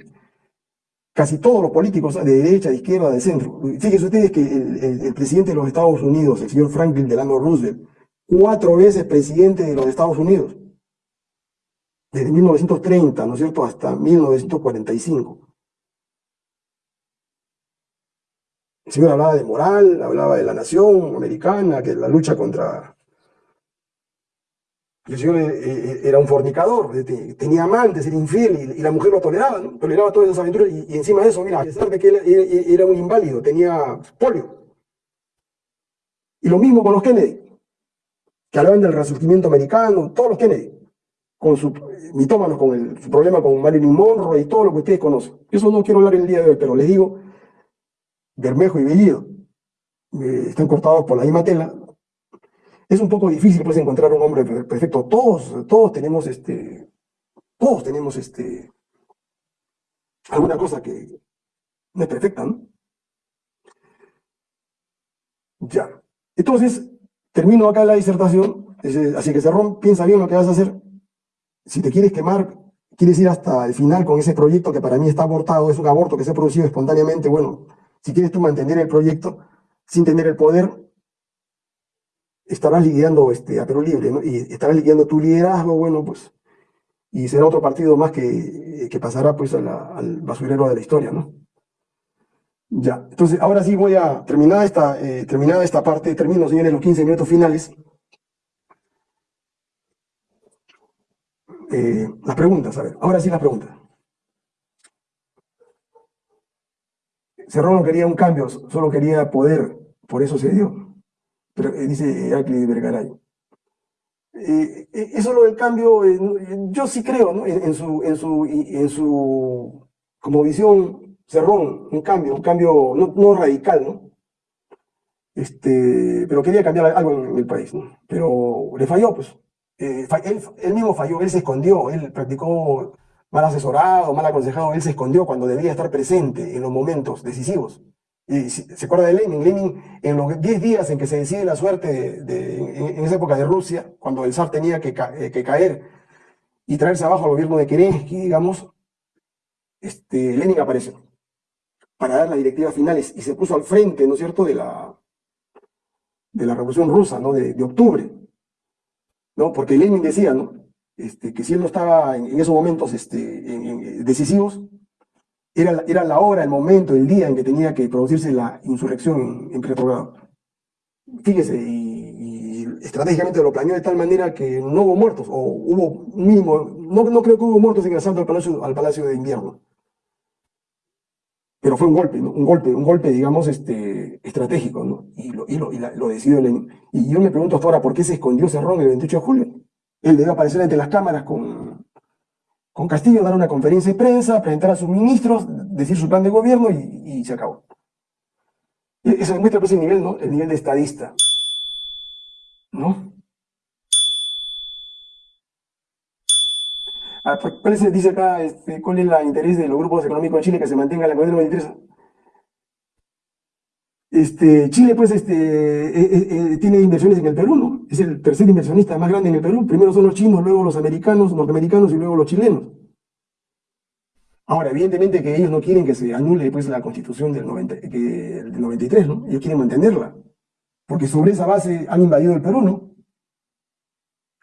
Casi todos los políticos, de derecha, de izquierda, de centro. Fíjense ustedes que el, presidente de los Estados Unidos, el señor Franklin Delano Roosevelt, cuatro veces presidente de los Estados Unidos, desde 1930, ¿no es cierto?, hasta 1945. El señor hablaba de moral, hablaba de la nación americana, que la lucha contra... El señor eh, eh, era un fornicador, tenía amantes, era infiel, y, la mujer lo toleraba. Toleraba todas esas aventuras, y, encima de eso, mira, a pesar de que era un inválido, tenía polio. Y lo mismo con los Kennedy, que hablaban del resurgimiento americano, todos los Kennedy con su mitómanos, con el, problema con Marilyn Monroe y todo lo que ustedes conocen. Eso no quiero hablar el día de hoy, pero les digo, Bermejo y Bellido eh, están cortados por la misma tela. Es un poco difícil pues encontrar un hombre perfecto. Todos, todos tenemos este, todos tenemos este, alguna cosa que no es perfecta, ¿no? Ya. Entonces, termino acá la disertación, así que Cerrón, piensa bien lo que vas a hacer, si te quieres quemar, quieres ir hasta el final con ese proyecto que para mí está abortado, es un aborto que se ha producido espontáneamente, bueno, si quieres tú mantener el proyecto sin tener el poder, estarás liquidando este, a Perú Libre, ¿no? Y estarás liquidando tu liderazgo, bueno, pues, y será otro partido más que, pasará pues al basurero de la historia, ¿no? Ya, entonces ahora sí voy a terminar esta, eh, esta parte, termino señores los 15 minutos finales, Eh, las preguntas, a ver, ahora sí las preguntas. Cerrón no quería un cambio, solo quería poder, por eso se dio. Pero, eh, dice Heracli Vergaray. Eh, eh, eso lo del cambio, yo sí creo, ¿no? En, su, en, su, en su, como visión, Cerrón, un cambio, un cambio no, radical, ¿no? Este, pero quería cambiar algo en el país, ¿no? Pero le falló, pues. Eh, él, mismo falló, él se escondió, él practicó mal asesorado, mal aconsejado, él se escondió cuando debía estar presente en los momentos decisivos. Y se acuerda de Lenin, Lenin en los 10 días en que se decide la suerte en, esa época de Rusia, cuando el zar tenía que, eh, que, caer y traerse abajo al gobierno de Kerensky, digamos, este, Lenin apareció para dar las directivas finales y se puso al frente, ¿no es cierto?, de la, de la revolución rusa, ¿no?, de, de octubre. ¿no? Porque Lenin decía, ¿no? Este, que si él no estaba en, esos momentos este, decisivos, era, era la hora, el momento, el día en que tenía que producirse la insurrección en, Petrogrado. Fíjese, y, estratégicamente lo planeó de tal manera que no hubo muertos, o hubo mínimo, no, no creo que hubo muertos en el al Palacio, al palacio de Invierno. Pero fue un golpe, ¿no? un golpe, un golpe, digamos, este, estratégico, ¿no? Y lo, y lo, y lo decidió. Y yo me pregunto hasta ahora, ¿por qué se escondió Cerrón el 28 de julio? Él debe aparecer ante las cámaras con, con Castillo, dar una conferencia de prensa, presentar a sus ministros, decir su plan de gobierno y, se acabó. E, eso muestra pues, el nivel, ¿no? El nivel de estadista. ¿No? ¿Cuál es, dice acá, cuál es el este, interés de los grupos económicos de Chile que se mantenga la economía? de me interesa. Este, Chile, pues, este, eh, eh, eh, tiene inversiones en el Perú, ¿no? Es el tercer inversionista más grande en el Perú. Primero son los chinos, luego los americanos, norteamericanos y luego los chilenos. Ahora, evidentemente que ellos no quieren que se anule pues, la constitución del, 90, del 93, ¿no? Ellos quieren mantenerla. Porque sobre esa base han invadido el Perú, ¿no?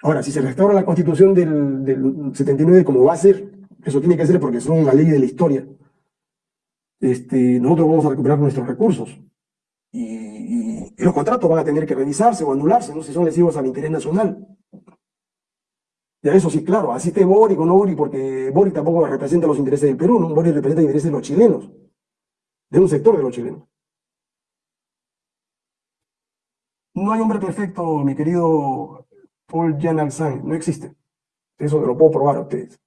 Ahora, si se restaura la constitución del, del 79 como va a ser, eso tiene que ser porque son una ley de la historia, este, nosotros vamos a recuperar nuestros recursos. Y, los contratos van a tener que revisarse o anularse, ¿no? si son lesivos al interés nacional. Ya eso sí, claro, así esté Boric o no porque Boric tampoco representa los intereses del Perú, ¿no? Boric representa los intereses de los chilenos, de un sector de los chilenos. No hay hombre perfecto, mi querido Paul Jan Alzheimer, no existe. Eso lo puedo probar a ustedes.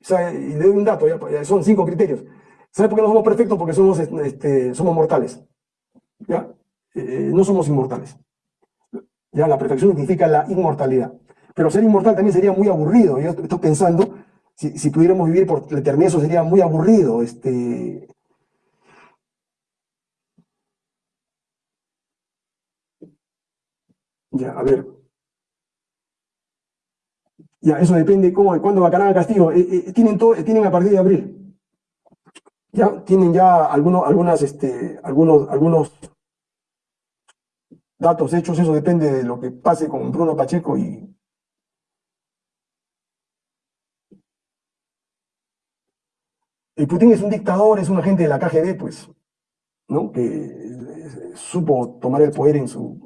y le doy un dato, ya, son cinco criterios. ¿Sabe por qué no somos perfectos? Porque somos, este, somos mortales. ¿Ya? Eh, no somos inmortales. Ya la perfección significa la inmortalidad. Pero ser inmortal también sería muy aburrido. Yo estoy pensando, si, si pudiéramos vivir por la eternidad, eso sería muy aburrido. Este... Ya, a ver. Ya, eso depende cómo, cuándo va a Castillo. Eh, eh, tienen, todo, tienen a partir de abril. Ya tienen ya algunos, algunas, este, algunos, algunos datos hechos. Eso depende de lo que pase con Bruno Pacheco y, El Putin es un dictador, es un agente de la KGB, pues, ¿no? Que eh, supo tomar el poder en, su,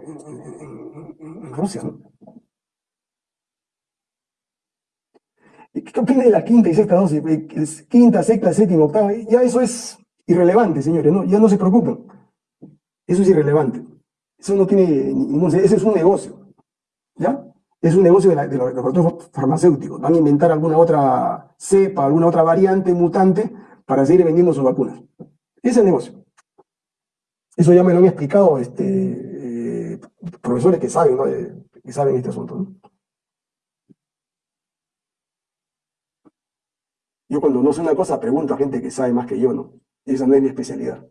en, Rusia, ¿no? ¿Qué opina de la quinta y sexta dosis? Eh, quinta, sexta, séptima, octava, ya eso es irrelevante, señores, ¿no? Ya no se preocupen. Eso es irrelevante. Eso no tiene ningún... Ese es un negocio, ¿ya? Es un negocio de, los laboratorios farmacéuticos. Van a inventar alguna otra cepa, alguna otra variante mutante para seguir vendiendo sus vacunas. Ese es el negocio. Eso ya me lo han explicado este, eh, profesores que saben, ¿no? que saben este asunto. Yo cuando no sé una cosa pregunto a gente que sabe más que yo, ¿no? esa no es mi especialidad.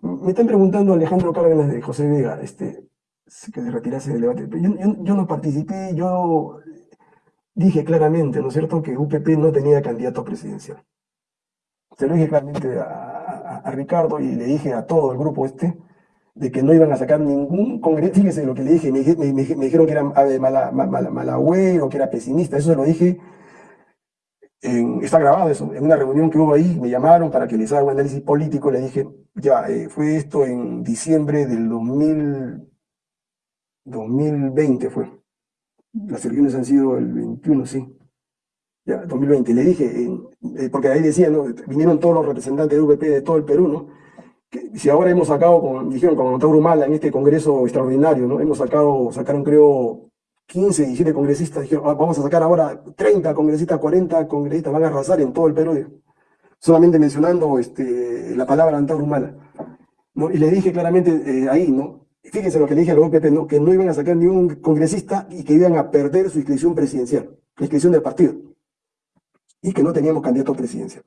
Me están preguntando Alejandro Cárdenas de José Vega, este, que se retirase del debate. Yo, yo, no participé, yo dije claramente, ¿no es cierto?, que UPP no tenía candidato presidencial. Se lo dije claramente a, a, Ricardo y le dije a todo el grupo este de que no iban a sacar ningún congreso. Fíjese lo que le dije, me, me, me, dijeron que era mala, mala, mala, o que era pesimista, eso se lo dije está grabado eso, en una reunión que hubo ahí, me llamaron para que les haga un análisis político, le dije, ya, eh, fue esto en diciembre del 2000, 2020 fue. Las elecciones han sido el 21, sí. Ya, 2020. Le dije, eh, porque ahí decían, ¿no? vinieron todos los representantes de UPP de todo el Perú, ¿no? Si ahora hemos sacado, dijeron con Tauro Mala en este congreso extraordinario, ¿no? Hemos sacado, sacaron creo 15, 17 congresistas, dijeron, ah, vamos a sacar ahora 30 congresistas, 40 congresistas, van a arrasar en todo el Perú, solamente mencionando este, la palabra Antaurumala. ¿no? Y le dije claramente eh, ahí, ¿no? Fíjense lo que le dije a los OPP, ¿no? que no iban a sacar ni un congresista y que iban a perder su inscripción presidencial, la inscripción del partido, y que no teníamos candidato presidencial.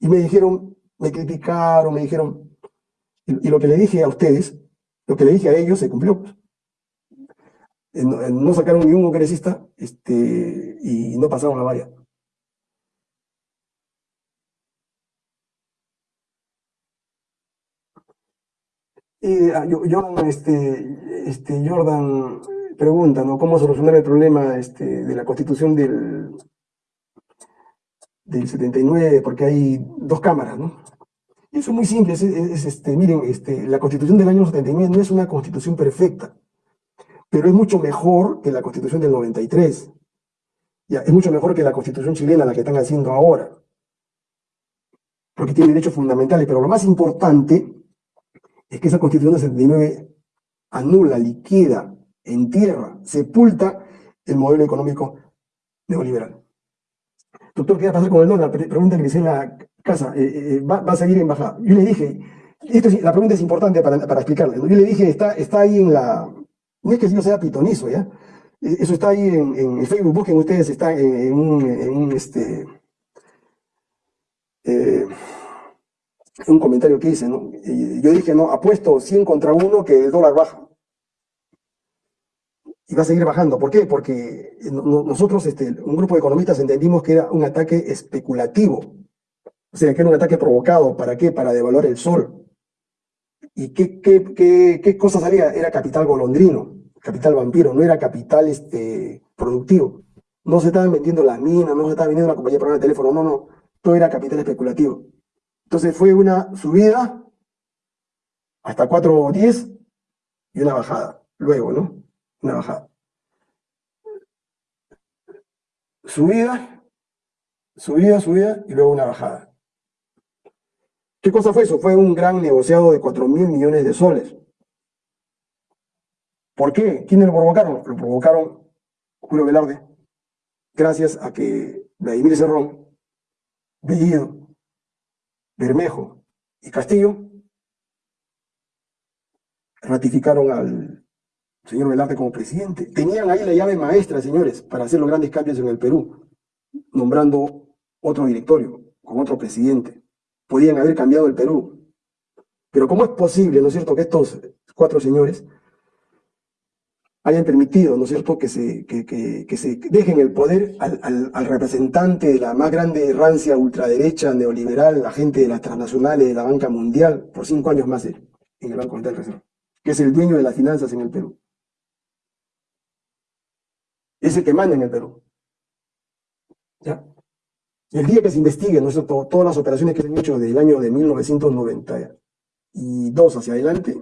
Y me dijeron, me criticaron, me dijeron, y, lo que le dije a ustedes, lo que le dije a ellos se cumplió. Pues no sacaron ni un congresista este, y no pasaron la valla. Y ah, Jordan, este, este, Jordan pregunta, ¿no? ¿Cómo solucionar el problema este, de la constitución del, del 79? Porque hay dos cámaras, ¿no? Y eso es muy simple, es, este, miren, este, la constitución del año 79 no es una constitución perfecta pero es mucho mejor que la constitución del 93. Ya, es mucho mejor que la constitución chilena, la que están haciendo ahora. Porque tiene derechos fundamentales, pero lo más importante es que esa constitución del 79 anula, liquida, entierra, sepulta el modelo económico neoliberal. Doctor, ¿qué va a pasar con el dólar? Pregunta Grisela Casa, eh, eh, ¿va, ¿va, a seguir en bajada? Yo le dije, esto la pregunta es importante para, para explicarle. Yo le dije, está, está ahí en la... No es que yo sea pitonizo, ¿ya? Eso está ahí en, en Facebook, busquen ustedes, está en, un, en este, eh, un comentario que hice, ¿no? yo dije, no, apuesto 100 contra 1 que el dólar baja. Y va a seguir bajando. ¿Por qué? Porque nosotros, este, un grupo de economistas, entendimos que era un ataque especulativo. O sea, que era un ataque provocado. ¿Para qué? Para devaluar el sol. ¿Y qué, qué, qué, qué cosa salía? Era capital golondrino, capital vampiro, no era capital este, productivo. No se estaban vendiendo las minas, no se estaba vendiendo la compañía para el teléfono, no, no. Todo era capital especulativo. Entonces fue una subida hasta 4.10 y una bajada. Luego, ¿no? Una bajada. Subida, subida, subida y luego una bajada. ¿Qué cosa fue eso? Fue un gran negociado de 4 mil millones de soles. ¿Por qué? ¿Quiénes lo provocaron? Lo provocaron Julio Velarde, gracias a que Vladimir Cerrón, Bellido, Bermejo y Castillo ratificaron al señor Velarde como presidente. Tenían ahí la llave maestra, señores, para hacer los grandes cambios en el Perú, nombrando otro directorio, con otro presidente. Podían haber cambiado el Perú. Pero ¿cómo es posible, no es cierto, que estos cuatro señores hayan permitido, ¿no es cierto?, que se, dejen el poder al, representante de la más grande rancia ultraderecha neoliberal, la gente de las transnacionales, de la banca mundial, por cinco años más en el Banco Central Reserva, que es el dueño de las finanzas en el Perú. Es el que manda en el Perú. ¿Ya? El día que se investigue, ¿no es cierto?, todas las operaciones que se han hecho del año de 1992 hacia adelante,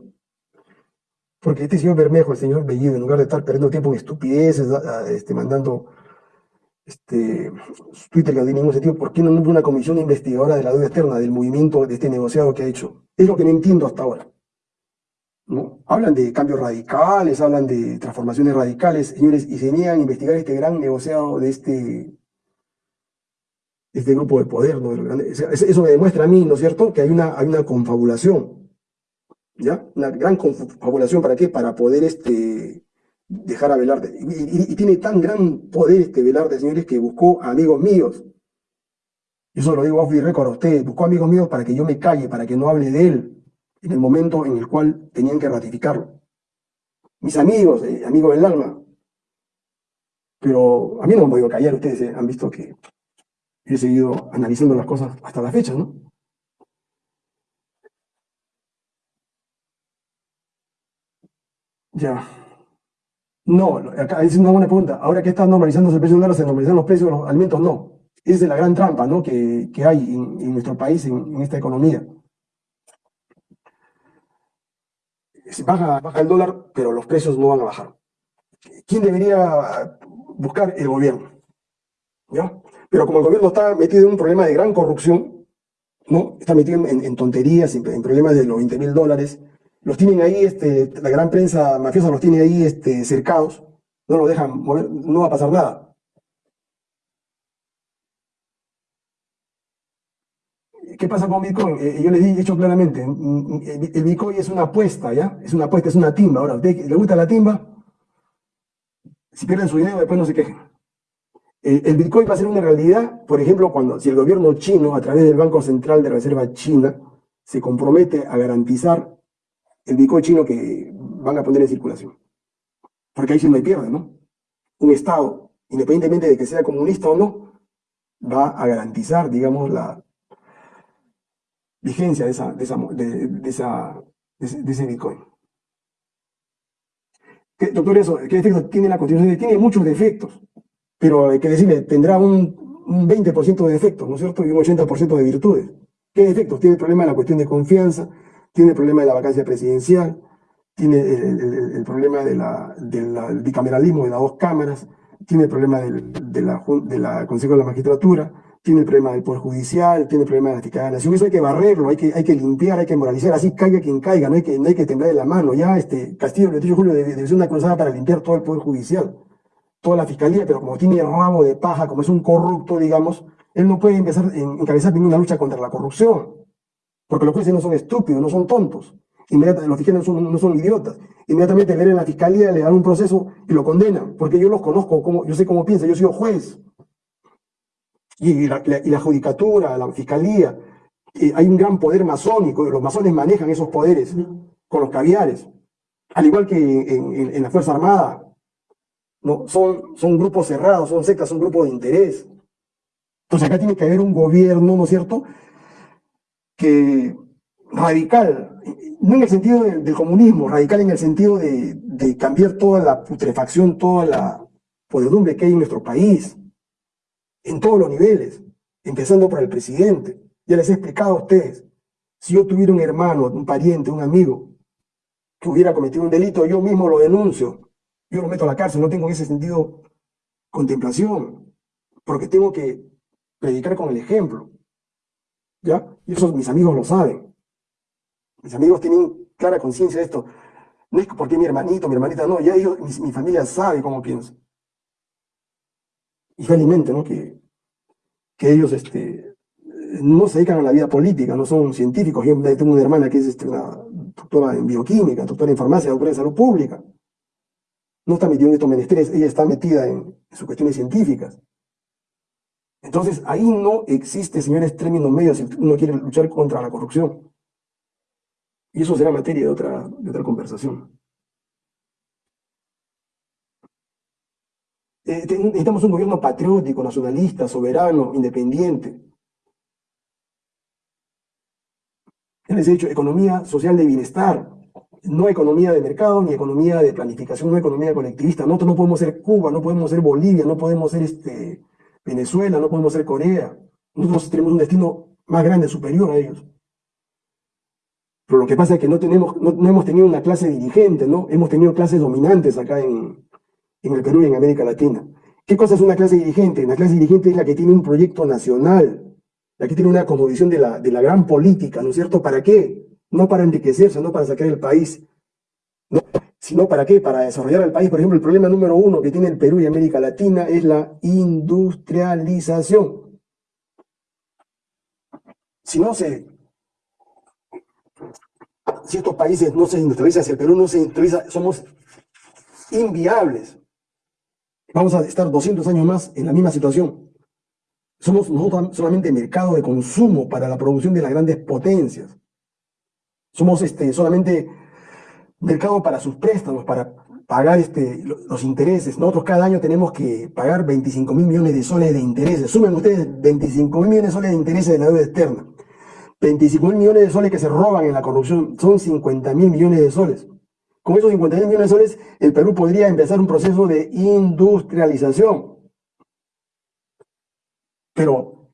porque este señor Bermejo, el señor Bellido, en lugar de estar perdiendo tiempo en estupideces, este, mandando este, Twitter que no tiene ningún sentido, ¿por qué no una comisión investigadora de la deuda externa, del movimiento de este negociado que ha hecho? Es lo que no entiendo hasta ahora. Hablan de cambios radicales, hablan de transformaciones radicales, señores, y se niegan a investigar este gran negociado de este, este grupo de poder. ¿no? Eso me demuestra a mí, ¿no es cierto?, que hay una, hay una confabulación ¿ya? Una gran confabulación, ¿para qué? Para poder este, dejar a Velarde. Y, tiene tan gran poder este Velarde, señores, que buscó amigos míos. Eso lo digo off the record a ustedes. Buscó amigos míos para que yo me calle, para que no hable de él en el momento en el cual tenían que ratificarlo. Mis amigos, eh, amigos del alma. Pero a mí no me he podido callar, ustedes eh, han visto que he seguido analizando las cosas hasta la fecha, ¿no? Ya. No, acá es una buena pregunta. Ahora que está normalizándose el precio del dólar, se normalizan los precios de los alimentos, no. Esa es la gran trampa ¿no? que, que hay en, nuestro país, en, esta economía. Baja, baja el dólar, pero los precios no van a bajar. ¿Quién debería buscar? El gobierno. ¿Ya? Pero como el gobierno está metido en un problema de gran corrupción, ¿no? Está metido en, tonterías, en, problemas de los 20 mil dólares, los tienen ahí, este, la gran prensa mafiosa los tiene ahí este, cercados, no los dejan mover, no va a pasar nada. ¿Qué pasa con Bitcoin? Eh, yo les he dicho claramente, el Bitcoin es una apuesta, ¿ya? Es una apuesta, es una timba. Ahora, ¿a usted le gusta la timba? Si pierden su dinero, después no se quejen. El, Bitcoin va a ser una realidad, por ejemplo, cuando si el gobierno chino, a través del Banco Central de Reserva China, se compromete a garantizar el Bitcoin chino que van a poner en circulación. Porque ahí sí no hay pierde, ¿no? Un Estado, independientemente de que sea comunista o no, va a garantizar, digamos, la vigencia de, esa, de, esa, de, esa, de ese Bitcoin. doctor, eso, ¿qué defectos tiene la Constitución? Tiene muchos defectos, pero hay que decirle, tendrá un, un 20% de defectos, ¿no es cierto? Y un 80% de virtudes. ¿Qué defectos? Tiene el problema de la cuestión de confianza, tiene el problema de la vacancia presidencial, tiene el, problema de del bicameralismo de las dos cámaras, tiene el problema del, de, de Consejo de la Magistratura, tiene el problema del Poder Judicial, tiene el problema de la fiscalía de la. Eso hay que barrerlo, hay que, hay que limpiar, hay que moralizar, así caiga quien caiga, no hay que, no hay que temblar de la mano. Ya este Castillo, el 28 de julio, debe, ser una cruzada para limpiar todo el Poder Judicial, toda la Fiscalía, pero como tiene rabo de paja, como es un corrupto, digamos, él no puede empezar a encabezar ninguna lucha contra la corrupción. porque los jueces no son estúpidos, no son tontos. Inmediatamente, los fiscales no son, no son idiotas. Inmediatamente le en la fiscalía, le dan un proceso y lo condenan, porque yo los conozco, como, yo sé cómo piensa, yo soy juez. Y la, y la judicatura, la fiscalía, hay un gran poder masónico, los masones manejan esos poderes con los caviares, al igual que en, la Fuerza Armada. ¿no? Son, son grupos cerrados, son sectas, son grupos de interés. Entonces acá tiene que haber un gobierno, ¿no es cierto?, que radical, no en el sentido del, comunismo, radical en el sentido de, de, cambiar toda la putrefacción, toda la podedumbre que hay en nuestro país, en todos los niveles, empezando por el presidente. Ya les he explicado a ustedes, si yo tuviera un hermano, un pariente, un amigo, que hubiera cometido un delito, yo mismo lo denuncio, yo lo meto a la cárcel, no tengo en ese sentido contemplación, porque tengo que predicar con el ejemplo. ¿Ya? Y eso mis amigos lo saben. Mis amigos tienen clara conciencia de esto. No es porque mi hermanito, mi hermanita, no, ya ellos, mi, familia sabe cómo pienso. Y ¿no? Que, que ellos, este, no se dedican a la vida política, no son científicos. Yo tengo una hermana que es este, una doctora en bioquímica, doctora en farmacia, doctora en salud pública. No está metida en estos menesteres, ella está metida en, sus cuestiones científicas. Entonces, ahí no existe, señores, términos medios si uno quiere luchar contra la corrupción. Y eso será materia de otra, de otra conversación. Eh, necesitamos un gobierno patriótico, nacionalista, soberano, independiente, les he dicho, economía social de bienestar, no economía de mercado, ni economía de planificación, no economía colectivista. Nosotros no podemos ser Cuba, no podemos ser Bolivia, no podemos ser este, Venezuela, no podemos ser Corea. Nosotros tenemos un destino más grande, superior a ellos. Pero lo que pasa es que no, tenemos, no, hemos tenido una clase dirigente, ¿no? Hemos tenido clases dominantes acá en, en el Perú y en América Latina. ¿Qué cosa es una clase dirigente? Una clase dirigente es la que tiene un proyecto nacional, Aquí tiene una conmovisión de la, de la gran política, ¿no es cierto? ¿Para qué? No para enriquecerse, no para sacar el país, no, sino para qué? Para desarrollar el país. Por ejemplo, el problema número uno que tiene el Perú y América Latina es la industrialización. Si no se... Si estos países no se industrializan, si el Perú no se industrializa, somos inviables. Vamos a estar 200 años más en la misma situación. Somos nosotros solamente mercado de consumo para la producción de las grandes potencias. Somos este, solamente mercado para sus préstamos, para pagar este, los intereses. Nosotros cada año tenemos que pagar 25 mil millones de soles de intereses. Sumen ustedes 25 mil millones de soles de intereses de la deuda externa. 25 mil millones de soles que se roban en la corrupción son 50 mil millones de soles. Con esos 50 mil millones de soles, el Perú podría empezar un proceso de industrialización. Pero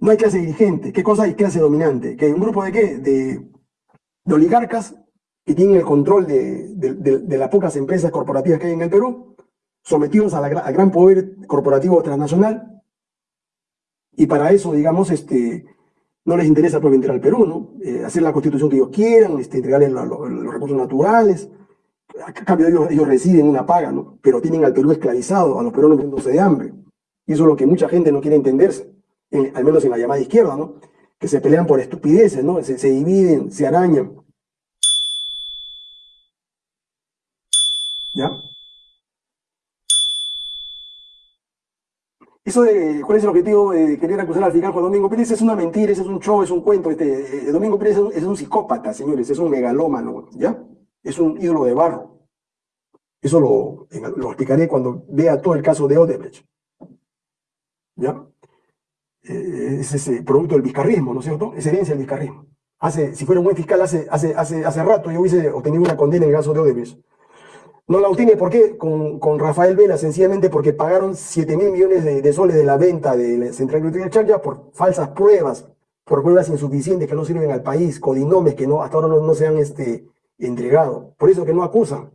no hay clase dirigente. ¿Qué cosa hay clase dominante? ¿Que un grupo de qué? De, oligarcas que tienen el control de, las pocas empresas corporativas que hay en el Perú, sometidos a al gran poder corporativo transnacional. Y para eso, digamos, este, no les interesa pues, al Perú, ¿no? Eh, hacer la constitución que ellos quieran, este, entregarles los recursos naturales. A cambio ellos, ellos reciben una paga, ¿no? Pero tienen al Perú esclavizado, a los peruanos muriéndose de hambre. Y eso es lo que mucha gente no quiere entenderse, al menos en la llamada izquierda, ¿no? Que se pelean por estupideces, ¿no? Se, dividen, se arañan. ¿Ya? Eso de cuál es el objetivo de querer acusar al fiscal Juan Domingo Pérez es una mentira, es un show, es un cuento. Este, eh, Domingo Pérez es un, psicópata, señores, es un megalómano, ¿ya? Es un ídolo de barro. Eso lo, lo explicaré cuando vea todo el caso de Odebrecht. ¿ya? Eh, es ese producto del vizcarrismo, ¿no es cierto? Es herencia del vizcarrismo. Hace, si fuera un buen fiscal hace, hace, hace, hace rato yo hubiese obtenido una condena en el caso de Odebrecht. No la obtiene, ¿por qué? Con, con Rafael Vela, sencillamente porque pagaron 7 mil millones de, soles de la venta de la Central de Chaya por falsas pruebas, por pruebas insuficientes que no sirven al país, codinomes que no, hasta ahora no, se han este, entregado. Por eso que no acusan,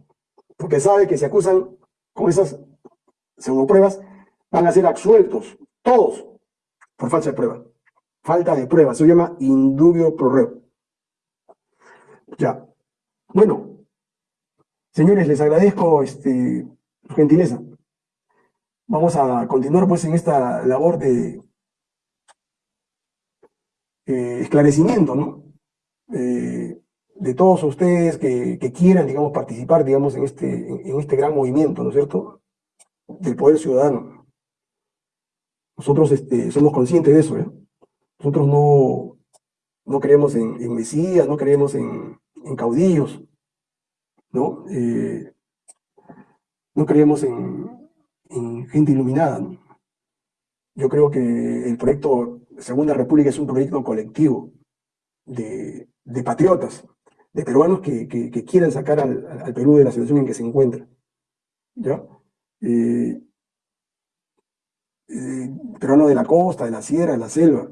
porque sabe que si acusan con esas según pruebas, van a ser absueltos todos, por falta de prueba. Falta de prueba, se llama indubio pro reo. Ya. Bueno, señores, les agradezco este, su gentileza. Vamos a continuar pues en esta labor de eh, esclarecimiento, ¿no? eh, de todos ustedes que, quieran, digamos, participar, digamos, en este, en, este gran movimiento, ¿no es cierto?, del poder ciudadano. Nosotros este, somos conscientes de eso, ¿eh? Nosotros no, no creemos en, mesías, no creemos en, caudillos, ¿no? Eh, no creemos en, gente iluminada, Yo creo que el proyecto Segunda República es un proyecto colectivo de, patriotas, de peruanos que, quieran sacar al, Perú de la situación en que se encuentra. ¿ya? Eh, eh, peruanos de la costa, de la sierra, de la selva.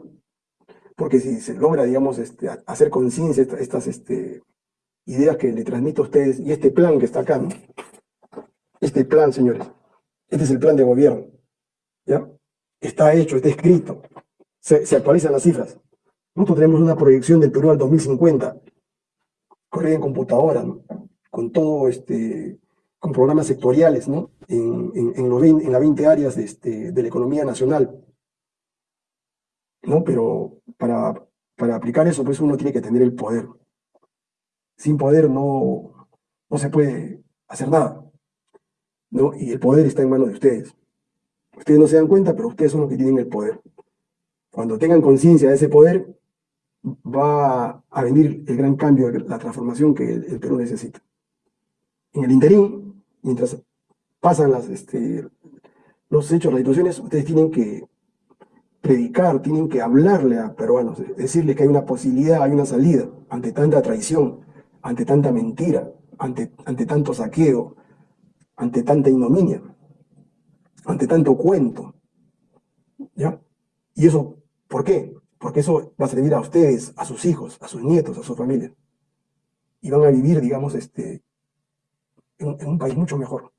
Porque si se logra, digamos, este, hacer conciencia estas este, ideas que le transmito a ustedes y este plan que está acá, este plan, señores, este es el plan de gobierno, ¿ya? Está hecho, está escrito, se, actualizan las cifras. Nosotros tenemos una proyección del Perú al 2050, corre en computadora, con todo este, con programas sectoriales, ¿no? En, en, las 20 áreas de, este, de la economía nacional. ¿no? Pero para, para aplicar eso, pues uno tiene que tener el poder. Sin poder no, no se puede hacer nada. ¿no? Y el poder está en manos de ustedes. Ustedes no se dan cuenta, pero ustedes son los que tienen el poder. Cuando tengan conciencia de ese poder, va a venir el gran cambio, la transformación que el, Perú necesita. En el interín, mientras pasan las, este, los hechos, las situaciones, ustedes tienen que predicar, tienen que hablarle a peruanos, decirles que hay una posibilidad, hay una salida ante tanta traición, ante tanta mentira, ante, ante tanto saqueo, ante tanta ignominia, ante tanto cuento. ¿Ya? Y eso ¿Por qué? Porque eso va a servir a ustedes, a sus hijos, a sus nietos, a su familia. Y van a vivir, digamos, este, en, un país mucho mejor.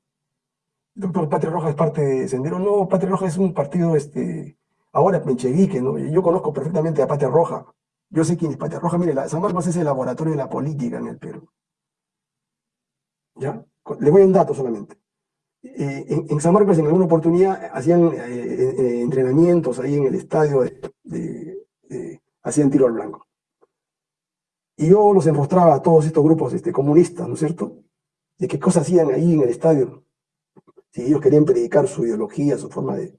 Doctor, Patria Roja es parte de Sendero. No, Patria Roja es un partido, este, ahora menchevique, ¿no? Yo conozco perfectamente a Patria Roja. Yo sé quién es Patria Roja. Mire, la, San Marcos es el laboratorio de la política en el Perú. ¿Ya? Le voy a un dato solamente. Eh, en, San Marcos en alguna oportunidad hacían eh, eh, entrenamientos ahí en el estadio, de, hacían tiro al blanco. Y yo los enrostraba a todos estos grupos este, comunistas, ¿no es cierto? De qué cosas hacían ahí en el estadio. Si ellos querían predicar su ideología, su forma de...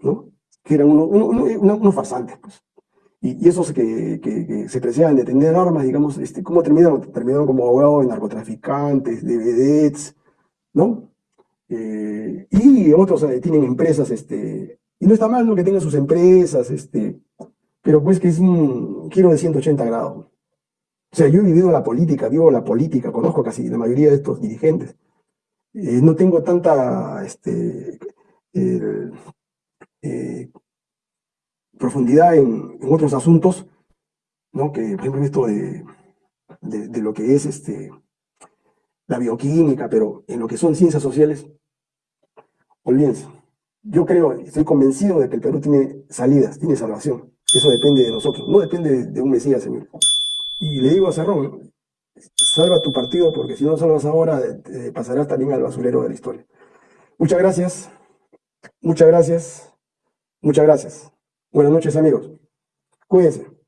¿no? Que eran unos, farsantes, pues. Y, esos que, que, se preciaban de tener armas, digamos, este, ¿cómo terminaron? Terminaron como abogados de narcotraficantes, de vedettes, ¿no? Eh, y otros eh, tienen empresas, este, y no está mal lo que tengan sus empresas, este, pero pues que es un giro de 180 grados. O sea, yo he vivido la política, vivo la política, conozco casi la mayoría de estos dirigentes. Eh, no tengo tanta este, profundidad en, otros asuntos, ¿no? que por ejemplo esto de, de lo que es este, la bioquímica, pero en lo que son ciencias sociales, olvídense. Yo creo, estoy convencido de que el Perú tiene salidas, tiene salvación. Eso depende de nosotros, no depende de un Mesías, señor. Y le digo a Cerrón, salva tu partido, porque si no salvas ahora, pasarás también al basurero de la historia. Muchas gracias, muchas gracias, muchas gracias. Buenas noches, amigos. Cuídense.